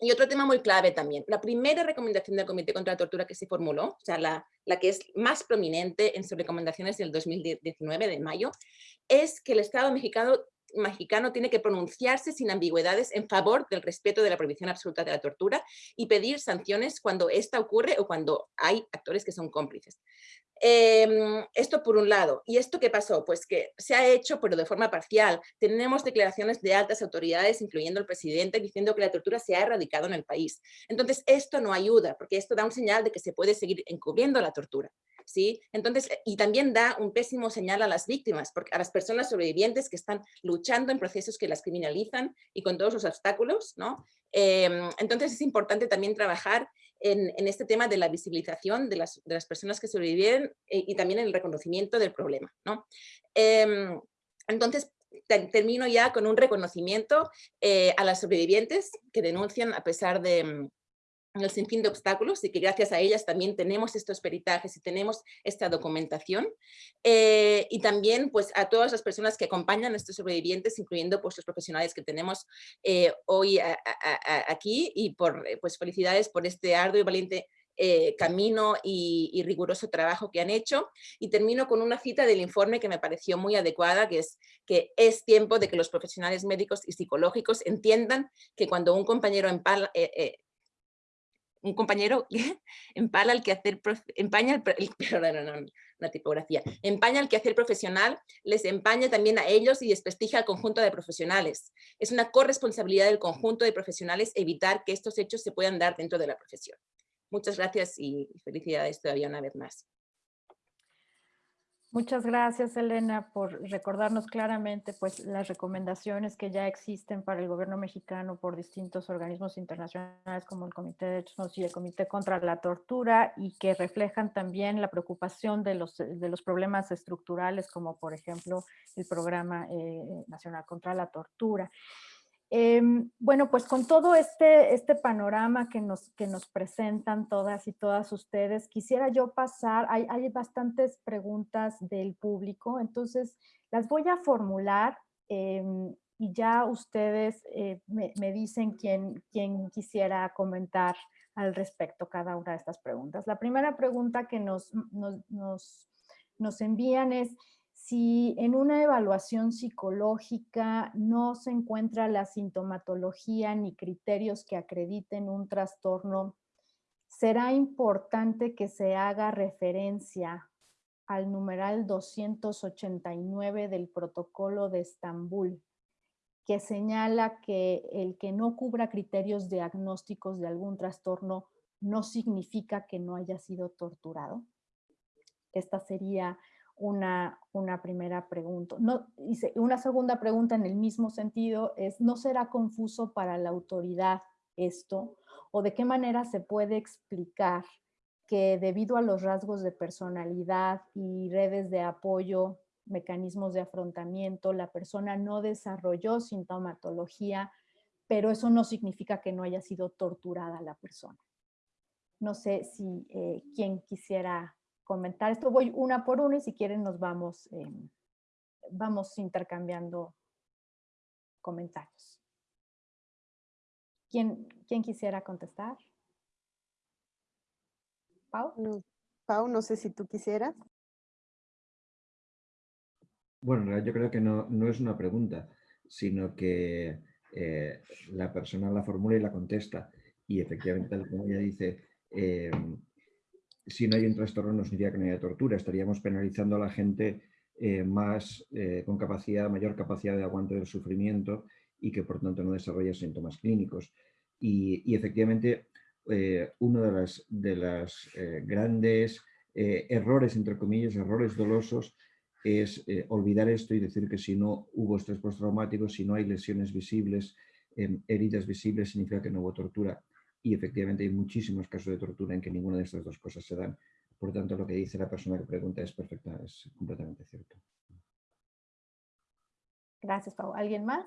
y otro tema muy clave también, la primera recomendación del Comité contra la Tortura que se formuló, o sea, la, la que es más prominente en sus recomendaciones del 2019, de mayo, es que el Estado mexicano mexicano tiene que pronunciarse sin ambigüedades en favor del respeto de la prohibición absoluta de la tortura y pedir sanciones cuando esta ocurre o cuando hay actores que son cómplices. Em, esto por un lado. ¿Y esto qué pasó? Pues que se ha hecho, pero de forma parcial. Tenemos declaraciones de altas autoridades, incluyendo el presidente, diciendo que la tortura se ha erradicado en el país. Entonces, esto no ayuda, porque esto da un señal de que se puede seguir encubriendo la tortura. ¿sí? Entonces, y también da un pésimo señal a las víctimas, porque a las personas sobrevivientes que están luchando en procesos que las criminalizan y con todos los obstáculos, ¿no? Em, entonces es importante también trabajar en, este tema de la visibilización de las, personas que sobreviven eh, y también en el reconocimiento del problema. ¿no? Em, entonces, termino ya con un reconocimiento eh, a las sobrevivientes que denuncian a pesar de, el sinfín de obstáculos y que gracias a ellas también tenemos estos peritajes y tenemos esta documentación. Eh, y también pues a todas las personas que acompañan a estos sobrevivientes, incluyendo pues los profesionales que tenemos eh, hoy aquí y por eh, pues felicidades por este arduo y valiente camino y, y, riguroso trabajo que han hecho. Y termino con una cita del informe que me pareció muy adecuada, que es que es tiempo de que los profesionales médicos y psicológicos entiendan que cuando un compañero empala, un compañero (laughs) empala el quehacer, empaña el, la tipografía, empaña el quehacer profesional, les empaña también a ellos y desprestigia al conjunto de profesionales. Es una corresponsabilidad del conjunto de profesionales evitar que estos hechos se puedan dar dentro de la profesión. Muchas gracias y felicidades todavía una vez más. Muchas gracias, Elena, por recordarnos claramente pues, las recomendaciones que ya existen para el gobierno mexicano por distintos organismos internacionales como el Comité de Derechos y el Comité contra la Tortura y que reflejan también la preocupación de los, de los problemas estructurales como por ejemplo el Programa eh, Nacional contra la Tortura. Em, bueno, pues con todo este, este panorama que nos, que nos presentan todas y todas ustedes, quisiera yo pasar, hay, hay bastantes preguntas del público, entonces las voy a formular em, y ya ustedes eh, me, me, dicen quién, quién quisiera comentar al respecto cada una de estas preguntas. La primera pregunta que nos, nos, nos, nos envían es, si en una evaluación psicológica no se encuentra la sintomatología ni criterios que acrediten un trastorno, será importante que se haga referencia al numeral 289 del protocolo de Estambul, que señala que el que no cubra criterios diagnósticos de algún trastorno no significa que no haya sido torturado. Esta sería una, una primera pregunta. No, una segunda pregunta en el mismo sentido es, ¿no será confuso para la autoridad esto? ¿O de qué manera se puede explicar que debido a los rasgos de personalidad y redes de apoyo, mecanismos de afrontamiento, la persona no desarrolló sintomatología, pero eso no significa que no haya sido torturada la persona. No sé si eh, quien quisiera comentar esto. Voy una por una y si quieren nos vamos, em, vamos intercambiando comentarios. ¿Quién, ¿Quién quisiera contestar? Pau. No, Pau, no sé si tú quisieras. Bueno, yo creo que no, no es una pregunta, sino que eh, la persona la formula y la contesta. Y efectivamente, como ella dice, eh, si no hay un trastorno no significa que no haya tortura, estaríamos penalizando a la gente eh, más con capacidad, mayor capacidad de aguante del sufrimiento y que por tanto no desarrolla síntomas clínicos. Y, efectivamente, uno de las, de las grandes errores, entre comillas, errores dolosos, es eh, olvidar esto y decir que si no hubo estrés postraumático, si no hay lesiones visibles, em, heridas visibles, significa que no hubo tortura. Y efectivamente hay muchísimos casos de tortura en que ninguna de estas dos cosas se dan. Por tanto, lo que dice la persona que pregunta es perfecta, es completamente cierto. Gracias, Pau. ¿Alguien más?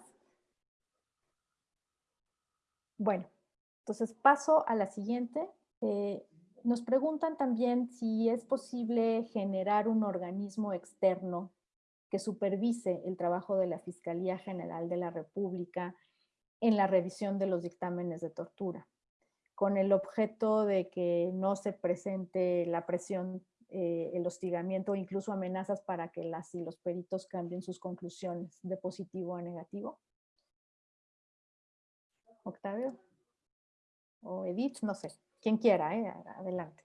Bueno, entonces paso a la siguiente. Eh, nos preguntan también si es posible generar un organismo externo que supervise el trabajo de la Fiscalía General de la República en la revisión de los dictámenes de tortura, con el objeto de que no se presente la presión, eh, el hostigamiento o incluso amenazas para que las y los peritos cambien sus conclusiones de positivo a negativo. Octavio o Edith, no sé quien quiera, ¿eh? adelante.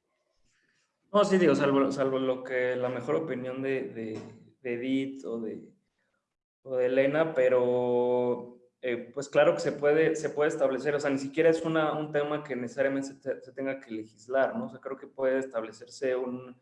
No, sí, digo, salvo, lo que la mejor opinión de, Edith o de Elena, pero eh, pues claro que se puede, se puede establecer, o sea, ni siquiera es una, un tema que necesariamente se, tenga que legislar, ¿no? O sea, creo que puede establecerse un,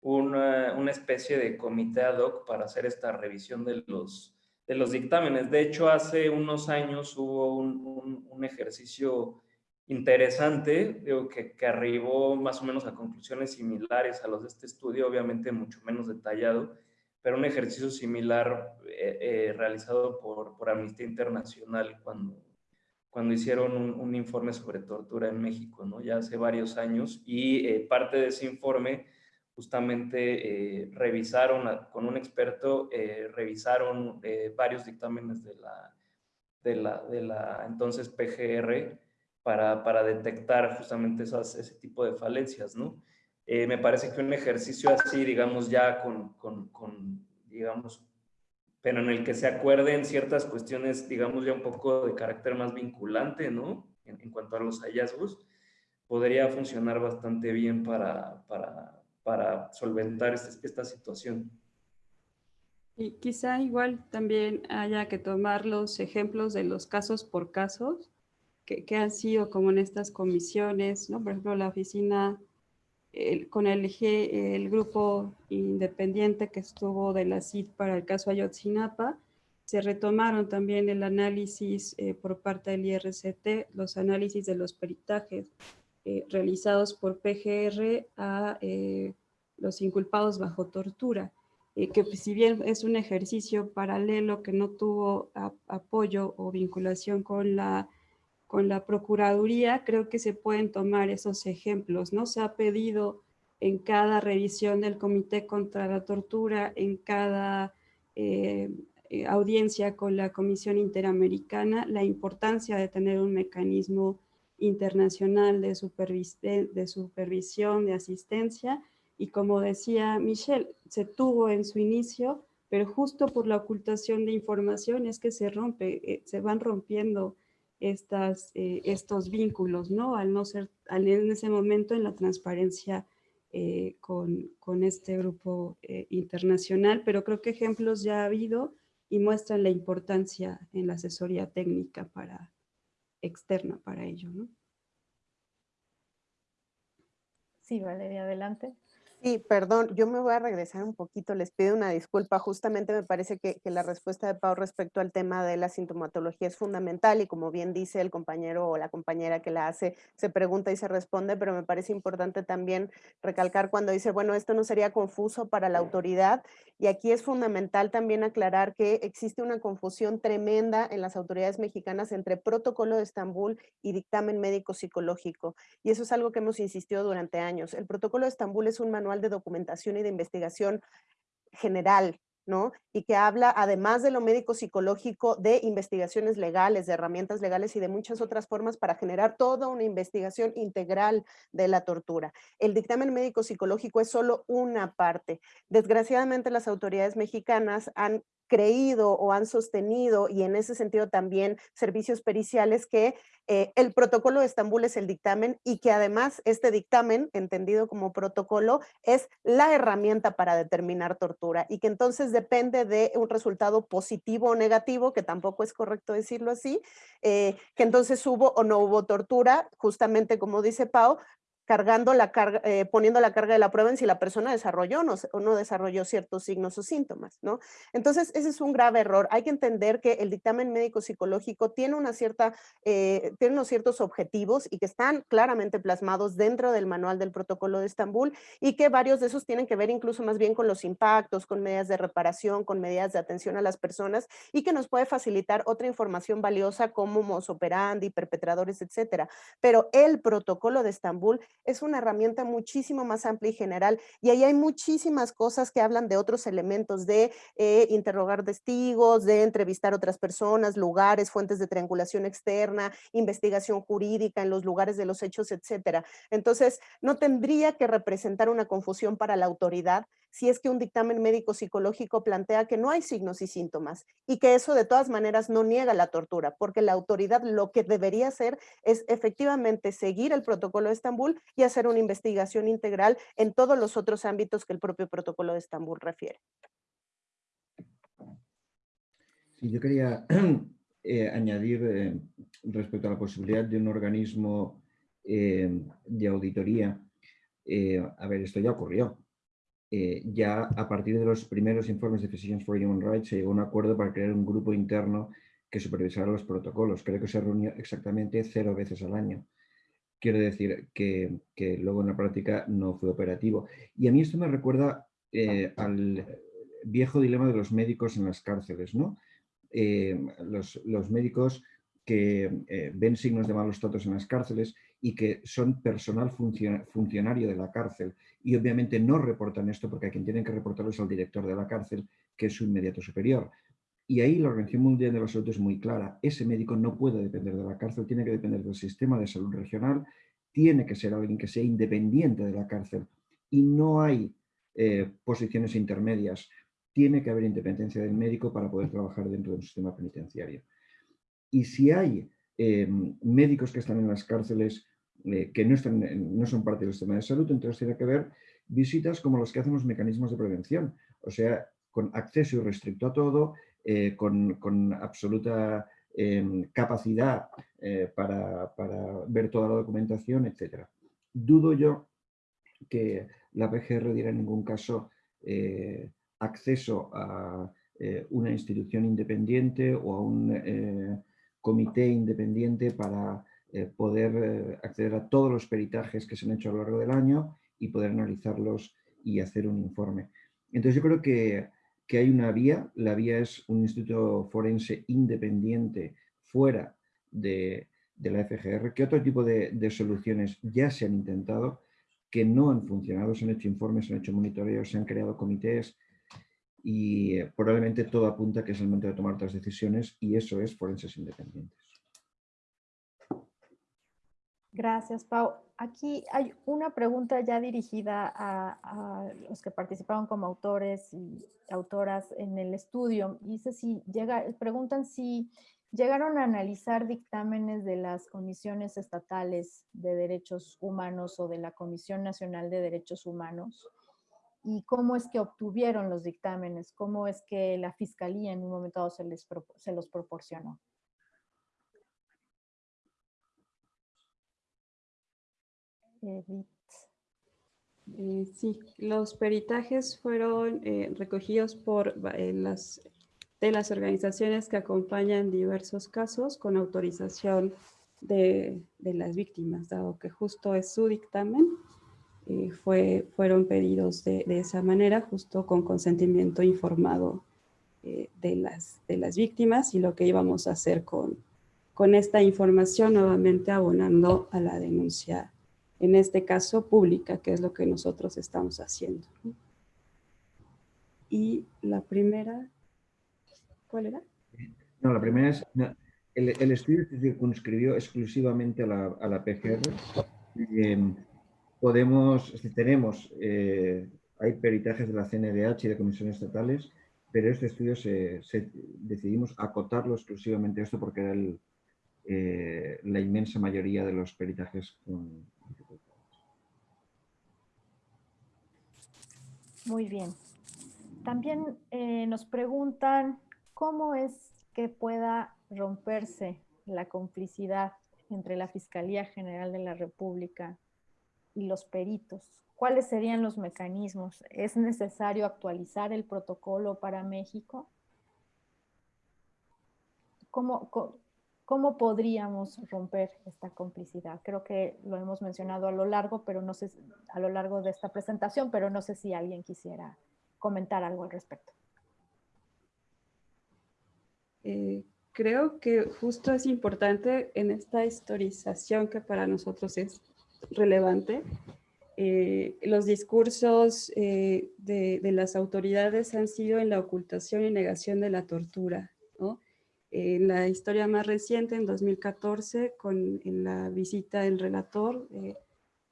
una, una, especie de comité ad hoc para hacer esta revisión de los, de los dictámenes. De hecho, hace unos años hubo un, un, un ejercicio interesante, digo, que, que, arribó más o menos a conclusiones similares a los de este estudio, obviamente mucho menos detallado, pero un ejercicio similar eh, eh, realizado por, por, Amnistía Internacional cuando, cuando hicieron un, informe sobre tortura en México, ¿no? ya hace varios años, y eh, parte de ese informe justamente revisaron con un experto, revisaron varios dictámenes de la, de la, de la entonces PGR, para, para detectar justamente esas, ese tipo de falencias, ¿no? Eh, me parece que un ejercicio así, digamos, ya con, con, digamos, pero en el que se acuerden ciertas cuestiones, digamos, ya un poco de carácter más vinculante, ¿no? En, cuanto a los hallazgos, podría funcionar bastante bien para, para, para solventar esta, esta situación. Y quizá igual también haya que tomar los ejemplos de los casos por casos que, han sido como en estas comisiones, ¿no? Por ejemplo, la oficina con el, grupo independiente que estuvo de la CID para el caso Ayotzinapa, se retomaron también el análisis eh, por parte del IRCT, los análisis de los peritajes eh, realizados por PGR a eh, los inculpados bajo tortura, que si bien es un ejercicio paralelo que no tuvo apoyo o vinculación con la con la Procuraduría, creo que se pueden tomar esos ejemplos, ¿no? Se ha pedido en cada revisión del Comité contra la Tortura, en cada eh, eh, audiencia con la Comisión Interamericana, la importancia de tener un mecanismo internacional de, de supervisión, de asistencia, y como decía Michelle, se tuvo en su inicio, pero justo por la ocultación de información es que se rompe, eh, se van rompiendo estas, eh, estos vínculos, ¿no? Al no ser, al, en ese momento en la transparencia eh, con, con, este grupo eh, internacional, pero creo que ejemplos ya ha habido y muestran la importancia en la asesoría técnica para, externa para ello, ¿no? Sí, Valeria, adelante. Sí, perdón, yo me voy a regresar un poquito, les pido una disculpa. Justamente me parece que, la respuesta de Pau respecto al tema de la sintomatología es fundamental y como bien dice el compañero o la compañera que la hace, se pregunta y se responde, pero me parece importante también recalcar cuando dice, bueno, esto no sería confuso para la autoridad y aquí es fundamental también aclarar que existe una confusión tremenda en las autoridades mexicanas entre protocolo de Estambul y dictamen médico psicológico y eso es algo que hemos insistido durante años. El protocolo de Estambul es un manual de documentación y de investigación general, ¿no? Y que habla, además de lo médico psicológico, de investigaciones legales, de herramientas legales y de muchas otras formas para generar toda una investigación integral de la tortura. El dictamen médico psicológico es solo una parte. Desgraciadamente las autoridades mexicanas han creído o han sostenido, y en ese sentido también servicios periciales, que eh, el protocolo de Estambul es el dictamen y que además este dictamen, entendido como protocolo, es la herramienta para determinar tortura y que entonces depende de un resultado positivo o negativo, que tampoco es correcto decirlo así, eh, que entonces hubo o no hubo tortura, justamente como dice Pau, cargando la carga, eh, poniendo la carga de la prueba en si la persona desarrolló no, o no desarrolló ciertos signos o síntomas, ¿no? Entonces, ese es un grave error. Hay que entender que el dictamen médico psicológico tiene, una cierta, eh, tiene unos ciertos objetivos y que están claramente plasmados dentro del manual del protocolo de Estambul y que varios de esos tienen que ver incluso más bien con los impactos, con medidas de reparación, con medidas de atención a las personas y que nos puede facilitar otra información valiosa como mos operandi, perpetradores, etcétera. Pero el protocolo de Estambul es una herramienta muchísimo más amplia y general y ahí hay muchísimas cosas que hablan de otros elementos, de eh, interrogar testigos, de entrevistar otras personas, lugares, fuentes de triangulación externa, investigación jurídica en los lugares de los hechos, etcétera. Entonces, no tendría que representar una confusión para la autoridad si es que un dictamen médico psicológico plantea que no hay signos y síntomas y que eso de todas maneras no niega la tortura, porque la autoridad lo que debería hacer es efectivamente seguir el protocolo de Estambul y hacer una investigación integral en todos los otros ámbitos que el propio protocolo de Estambul refiere. Yo quería (clears throat) eh, añadir eh, respecto a la posibilidad de un organismo eh, de auditoría. a ver, esto ya ocurrió. Ya a partir de los primeros informes de Physicians for Human Rights se llegó a un acuerdo para crear un grupo interno que supervisara los protocolos. Creo que se reunió exactamente cero veces al año. Quiero decir que, luego en la práctica no fue operativo. Y a mí esto me recuerda eh, al viejo dilema de los médicos en las cárceles. ¿no? Eh, los, médicos que eh, ven signos de malos tratos en las cárceles y que son personal funcionario de la cárcel y obviamente no reportan esto porque a quien tienen que reportarlo es al director de la cárcel, que es su inmediato superior. Y ahí la Organización Mundial de la Salud es muy clara. Ese médico no puede depender de la cárcel, tiene que depender del sistema de salud regional, tiene que ser alguien que sea independiente de la cárcel. Y no hay eh, posiciones intermedias. Tiene que haber independencia del médico para poder trabajar dentro de un sistema penitenciario. Y si hay em, médicos que están en las cárceles eh, que no, están, no son parte del sistema de salud, entonces tiene que haber visitas como las que hacen los mecanismos de prevención. O sea, con acceso irrestricto a todo, eh, con, absoluta em, capacidad eh, para, ver toda la documentación, etc. Dudo yo que la PGR diera en ningún caso acceso a una institución independiente o a un comité independiente para poder acceder a todos los peritajes que se han hecho a lo largo del año y poder analizarlos y hacer un informe. Entonces yo creo que que hay una vía, la vía es un instituto forense independiente fuera de, la FGR, que otro tipo de, soluciones ya se han intentado, que no han funcionado, se han hecho informes, se han hecho monitoreos, se han creado comités y eh, probablemente todo apunta que es el momento de tomar otras decisiones y eso es forenses independientes. Gracias, Pau. Aquí hay una pregunta ya dirigida a, los que participaron como autores y autoras en el estudio. Dice si llega, preguntan si llegaron a analizar dictámenes de las comisiones estatales de derechos humanos o de la Comisión Nacional de Derechos Humanos y cómo es que obtuvieron los dictámenes, cómo es que la fiscalía en un momento dado se, les, se los proporcionó. Eh, sí, los peritajes fueron eh, recogidos por eh, las, de las organizaciones que acompañan diversos casos con autorización de, de las víctimas, dado que justo es su dictamen, fue, fueron pedidos de, esa manera, justo con consentimiento informado de, las, de las víctimas y lo que íbamos a hacer con, con esta información, nuevamente abonando a la denuncia en este caso pública, que es lo que nosotros estamos haciendo. Y la primera, ¿cuál era? No, la primera es, el, estudio se circunscribió exclusivamente a la, a la PGR. Em, podemos, tenemos, eh, hay peritajes de la CNDH y de comisiones estatales, pero este estudio decidimos acotarlo exclusivamente a esto porque era eh, la inmensa mayoría de los peritajes con, Muy bien. También eh, nos preguntan cómo es que pueda romperse la complicidad entre la Fiscalía General de la República y los peritos. ¿Cuáles serían los mecanismos? ¿Es necesario actualizar el protocolo para México? ¿Cómo, ¿Cómo podríamos romper esta complicidad? Creo que lo hemos mencionado a lo largo, pero no sé, a lo largo de esta presentación, pero no sé si alguien quisiera comentar algo al respecto. Eh, creo que justo es importante en esta historización que para nosotros es relevante. Eh, los discursos eh, de, de, las autoridades han sido en la ocultación y negación de la tortura, ¿no? En la historia más reciente, en 2014, con en la visita del relator eh,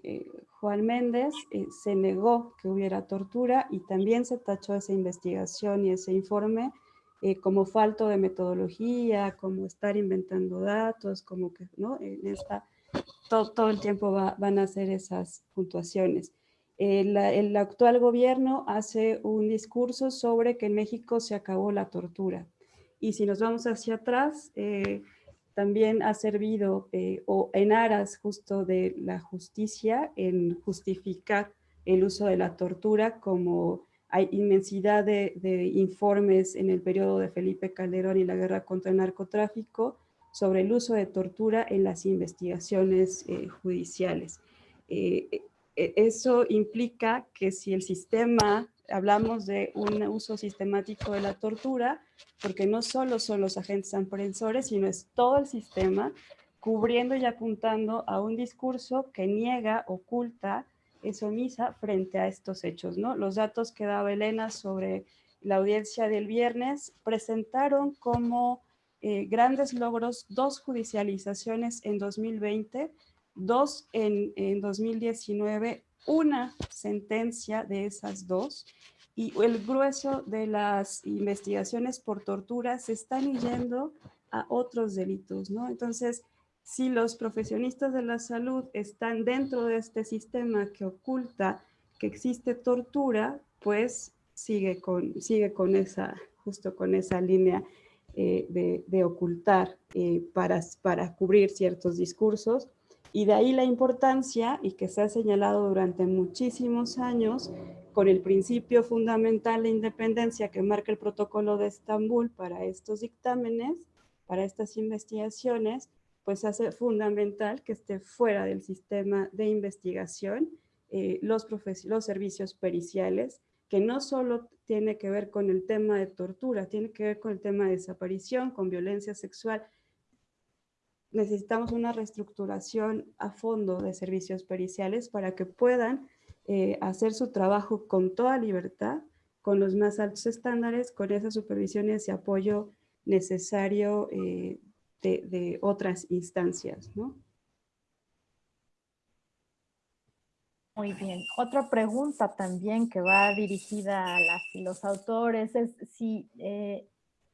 eh, Juan Méndez, eh, se negó que hubiera tortura y también se tachó esa investigación y ese informe como falto de metodología, como estar inventando datos, como que ¿no? en esta, todo, todo el tiempo van a hacer esas puntuaciones. el actual gobierno hace un discurso sobre que en México se acabó la tortura y si nos vamos hacia atrás, eh, también ha servido eh, o en aras justo de la justicia en justificar el uso de la tortura como hay inmensidad de, informes en el periodo de Felipe Calderón y la guerra contra el narcotráfico sobre el uso de tortura en las investigaciones eh, judiciales. eso implica que si el sistema hablamos de un uso sistemático de la tortura, porque no solo son los agentes aprensores, sino es todo el sistema cubriendo y apuntando a un discurso que niega, oculta, es omisa frente a estos hechos. ¿no? Los datos que daba Elena sobre la audiencia del viernes presentaron como eh, grandes logros dos judicializaciones en 2020, dos en, en 2019, una sentencia de esas dos y el grueso de las investigaciones por tortura se están yendo a otros delitos, ¿no? Entonces, si los profesionistas de la salud están dentro de este sistema que oculta que existe tortura, pues sigue con, sigue con esa, justo con esa línea eh, de, ocultar eh, para, para cubrir ciertos discursos. Y de ahí la importancia, y que se ha señalado durante muchísimos años, con el principio fundamental de independencia que marca el protocolo de Estambul para estos dictámenes, para estas investigaciones, pues hace fundamental que esté fuera del sistema de investigación eh, los, los servicios periciales, que no solo tiene que ver con el tema de tortura, tiene que ver con el tema de desaparición, con violencia sexual, necesitamos una reestructuración a fondo de servicios periciales para que puedan eh, hacer su trabajo con toda libertad, con los más altos estándares, con esas supervisiones y apoyo necesario eh, de, otras instancias. ¿no? Muy bien. Otra pregunta también que va dirigida a los autores es si eh,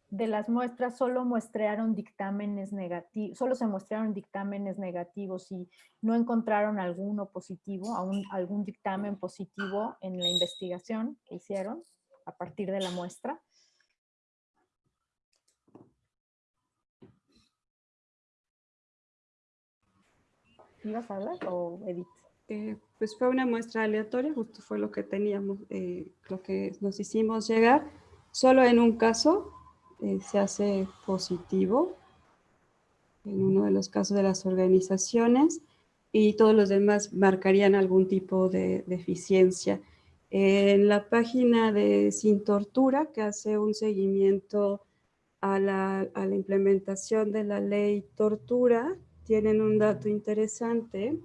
de las muestras solo muestrearon dictámenes negativos, solo se mostraron dictámenes negativos y no encontraron alguno positivo, algún dictamen positivo en la investigación que hicieron a partir de la muestra. ¿Ibas a hablar o Edith? Eh, pues fue una muestra aleatoria, justo fue lo que teníamos, eh, lo que nos hicimos llegar. Solo en un caso eh, se hace positivo, en uno de los casos de las organizaciones, y todos los demás marcarían algún tipo de deficiencia. En la página de Sin Tortura, que hace un seguimiento a la, a la implementación de la ley tortura, tienen un dato interesante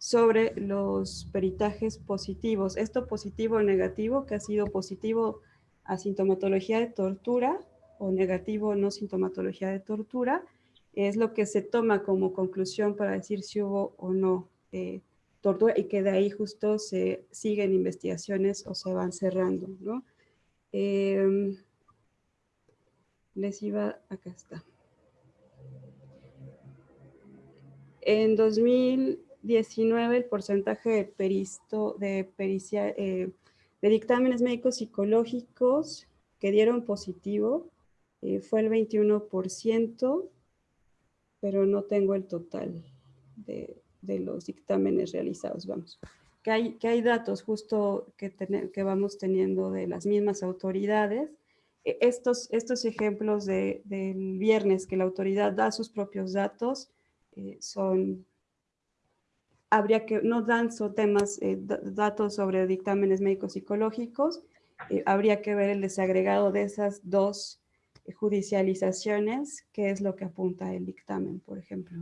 sobre los peritajes positivos. Esto positivo o negativo, que ha sido positivo a sintomatología de tortura o negativo no sintomatología de tortura, es lo que se toma como conclusión para decir si hubo o no eh, tortura y que de ahí justo se siguen investigaciones o se van cerrando. ¿no? Em, les iba, acá está. En 2019 el porcentaje de, peristo, de, pericia, eh, de dictámenes médicos psicológicos que dieron positivo eh, fue el 21%, pero no tengo el total de, los dictámenes realizados, vamos. Que hay, que hay datos justo que, que vamos teniendo de las mismas autoridades. E, estos, estos ejemplos de, del viernes que la autoridad da sus propios datos eh, son, habría que, no dan son temas, eh, datos sobre dictámenes médicos psicológicos, eh, habría que ver el desagregado de esas dos judicializaciones, que es lo que apunta el dictamen, por ejemplo.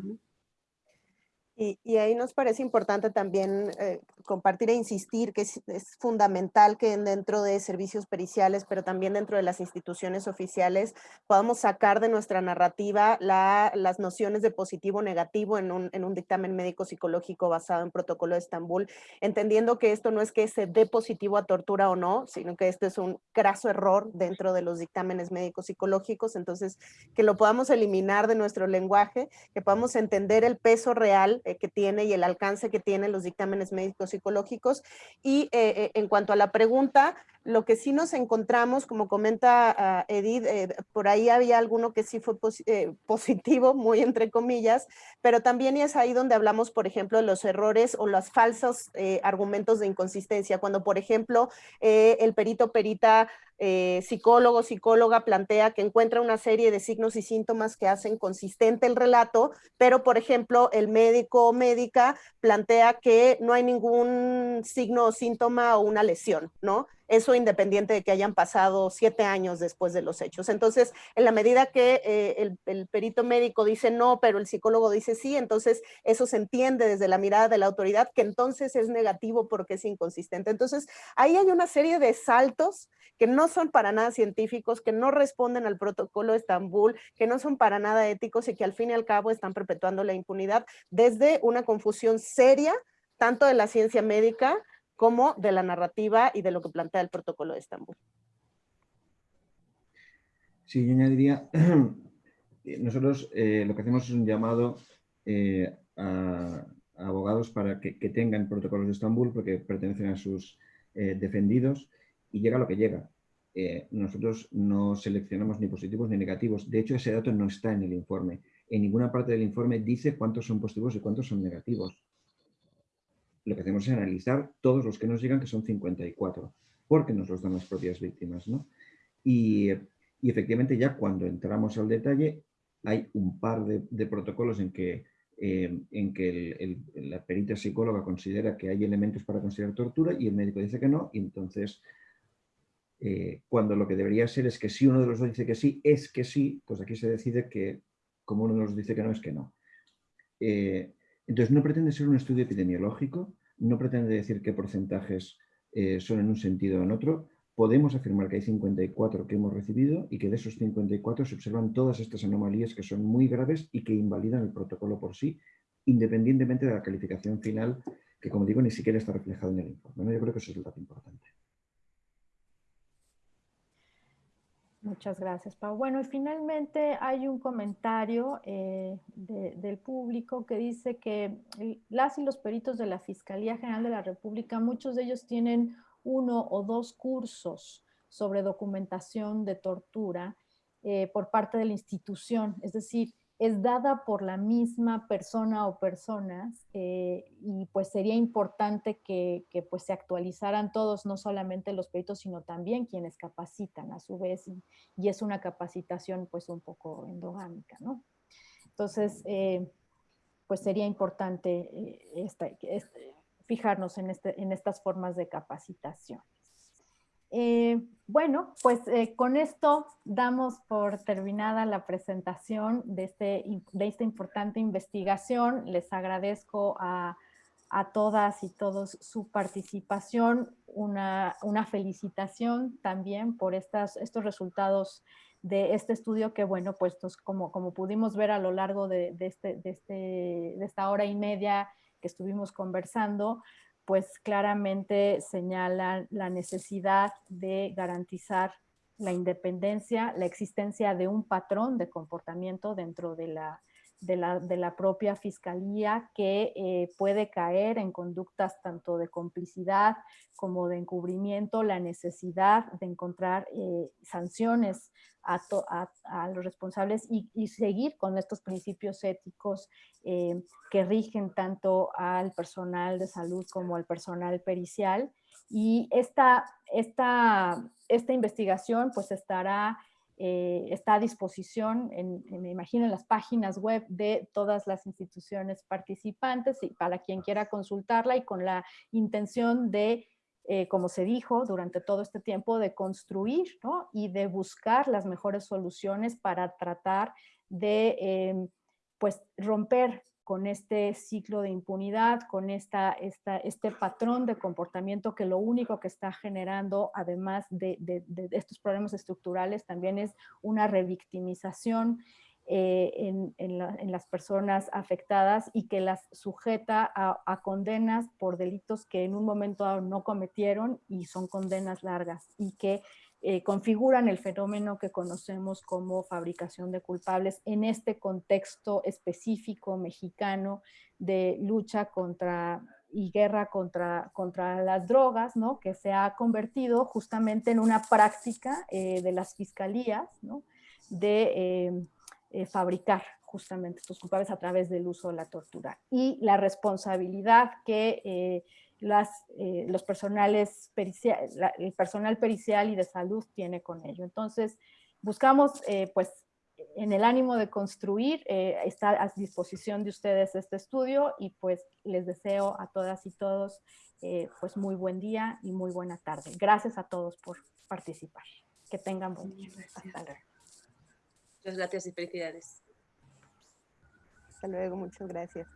Y, ahí nos parece importante también eh, compartir e insistir que es, fundamental que dentro de servicios periciales, pero también dentro de las instituciones oficiales, podamos sacar de nuestra narrativa las nociones de positivo o negativo en un, en un dictamen médico psicológico basado en protocolo de Estambul, entendiendo que esto no es que se dé positivo a tortura o no, sino que esto es un craso error dentro de los dictámenes médicos psicológicos, entonces que lo podamos eliminar de nuestro lenguaje, que podamos entender el peso real que tiene y el alcance que tienen los dictámenes médicos psicológicos. Y eh, eh, en cuanto a la pregunta, lo que sí nos encontramos, como comenta ah, Edith, por ahí había alguno que sí fue (laughs) positivo, muy entre comillas, pero también es ahí donde hablamos, por ejemplo, de los errores o los falsos argumentos de inconsistencia. Cuando, por ejemplo, el perito perita eh, psicólogo, psicóloga plantea que encuentra una serie de signos y síntomas que hacen consistente el relato, pero por ejemplo el médico médica plantea que no hay ningún signo o síntoma o una lesión, ¿no? Eso independiente de que hayan pasado siete años después de los hechos. Entonces, en la medida que eh, el, el, perito médico dice no, pero el psicólogo dice sí, entonces eso se entiende desde la mirada de la autoridad que entonces es negativo porque es inconsistente. Entonces, ahí hay una serie de saltos que no son para nada científicos, que no responden al protocolo de Estambul, que no son para nada éticos y que al fin y al cabo están perpetuando la impunidad desde una confusión seria, tanto de la ciencia médica como de la narrativa y de lo que plantea el protocolo de Estambul. Sí, yo añadiría, (clears throat) nosotros eh, lo que hacemos es un llamado eh, a, abogados para que, tengan protocolos de Estambul porque pertenecen a sus eh, defendidos y llega lo que llega. nosotros no seleccionamos ni positivos ni negativos. De hecho, ese dato no está en el informe. En ninguna parte del informe dice cuántos son positivos y cuántos son negativos lo que hacemos es analizar todos los que nos llegan, que son 54, porque nos los dan las propias víctimas. Y, efectivamente ya cuando entramos al detalle, hay un par de, protocolos en que, eh, en que la perita psicóloga considera que hay elementos para considerar tortura y el médico dice que no, y entonces eh, cuando lo que debería ser es que si uno de los dos dice que sí, es que sí, pues aquí se decide que como uno de los dice que no, es que no. Eh, entonces, no pretende ser un estudio epidemiológico, no pretende decir qué porcentajes eh, son en un sentido o en otro. Podemos afirmar que hay 54 que hemos recibido y que de esos 54 se observan todas estas anomalías que son muy graves y que invalidan el protocolo por sí, independientemente de la calificación final, que como digo, ni siquiera está reflejado en el informe. Yo creo que eso es el dato importante. Muchas gracias, Pau. Bueno, y finalmente hay un comentario eh, del público que dice que las y los peritos de la Fiscalía General de la República, muchos de ellos tienen uno o dos cursos sobre documentación de tortura eh, por parte de la institución. Es decir, es dada por la misma persona o personas eh, y pues sería importante que, pues se actualizaran todos, no solamente los peritos, sino también quienes capacitan a su vez y, es una capacitación pues un poco endogámica, ¿no? Entonces, eh, pues sería importante eh, fijarnos en, este, en estas formas de capacitación. Eh, bueno, pues eh, con esto damos por terminada la presentación de, este, esta importante investigación. Les agradezco a, todas y todos su participación, una, felicitación también por estos resultados de este estudio que, bueno, pues como, pudimos ver a lo largo de, este, de, este, de esta hora y media que estuvimos conversando, pues claramente señala la necesidad de garantizar la independencia, la existencia de un patrón de comportamiento dentro de la de la, propia fiscalía que eh, puede caer en conductas tanto de complicidad como de encubrimiento, la necesidad de encontrar eh, sanciones a, los responsables y, seguir con estos principios éticos eh, que rigen tanto al personal de salud como al personal pericial. Y esta, esta, esta investigación pues estará eh, está a disposición, en, me imagino, en las páginas web de todas las instituciones participantes y para quien quiera consultarla y con la intención de, eh, como se dijo durante todo este tiempo, de construir y de buscar las mejores soluciones para tratar de em, pues, romper con este ciclo de impunidad, con esta, este patrón de comportamiento que lo único que está generando, además de, estos problemas estructurales, también es una revictimización eh, en, las personas afectadas y que las sujeta a, a, condenas por delitos que en un momento no cometieron y son condenas largas y que eh, configuran el fenómeno que conocemos como fabricación de culpables en este contexto específico mexicano de lucha contra y guerra contra, contra las drogas, ¿no? que se ha convertido justamente en una práctica eh, de las fiscalías ¿no? de eh, fabricar justamente estos culpables a través del uso de la tortura. Y la responsabilidad que las, eh, los personales pericial, el personal pericial y de salud tiene con ello. Entonces, buscamos, eh, pues, en el ánimo de construir, eh, está a disposición de ustedes este estudio y pues les deseo a todas y todos pues muy buen día y muy buena tarde. Gracias a todos por participar. Que tengan buen día. Hasta luego. Muchas gracias y felicidades. Hasta luego, muchas gracias.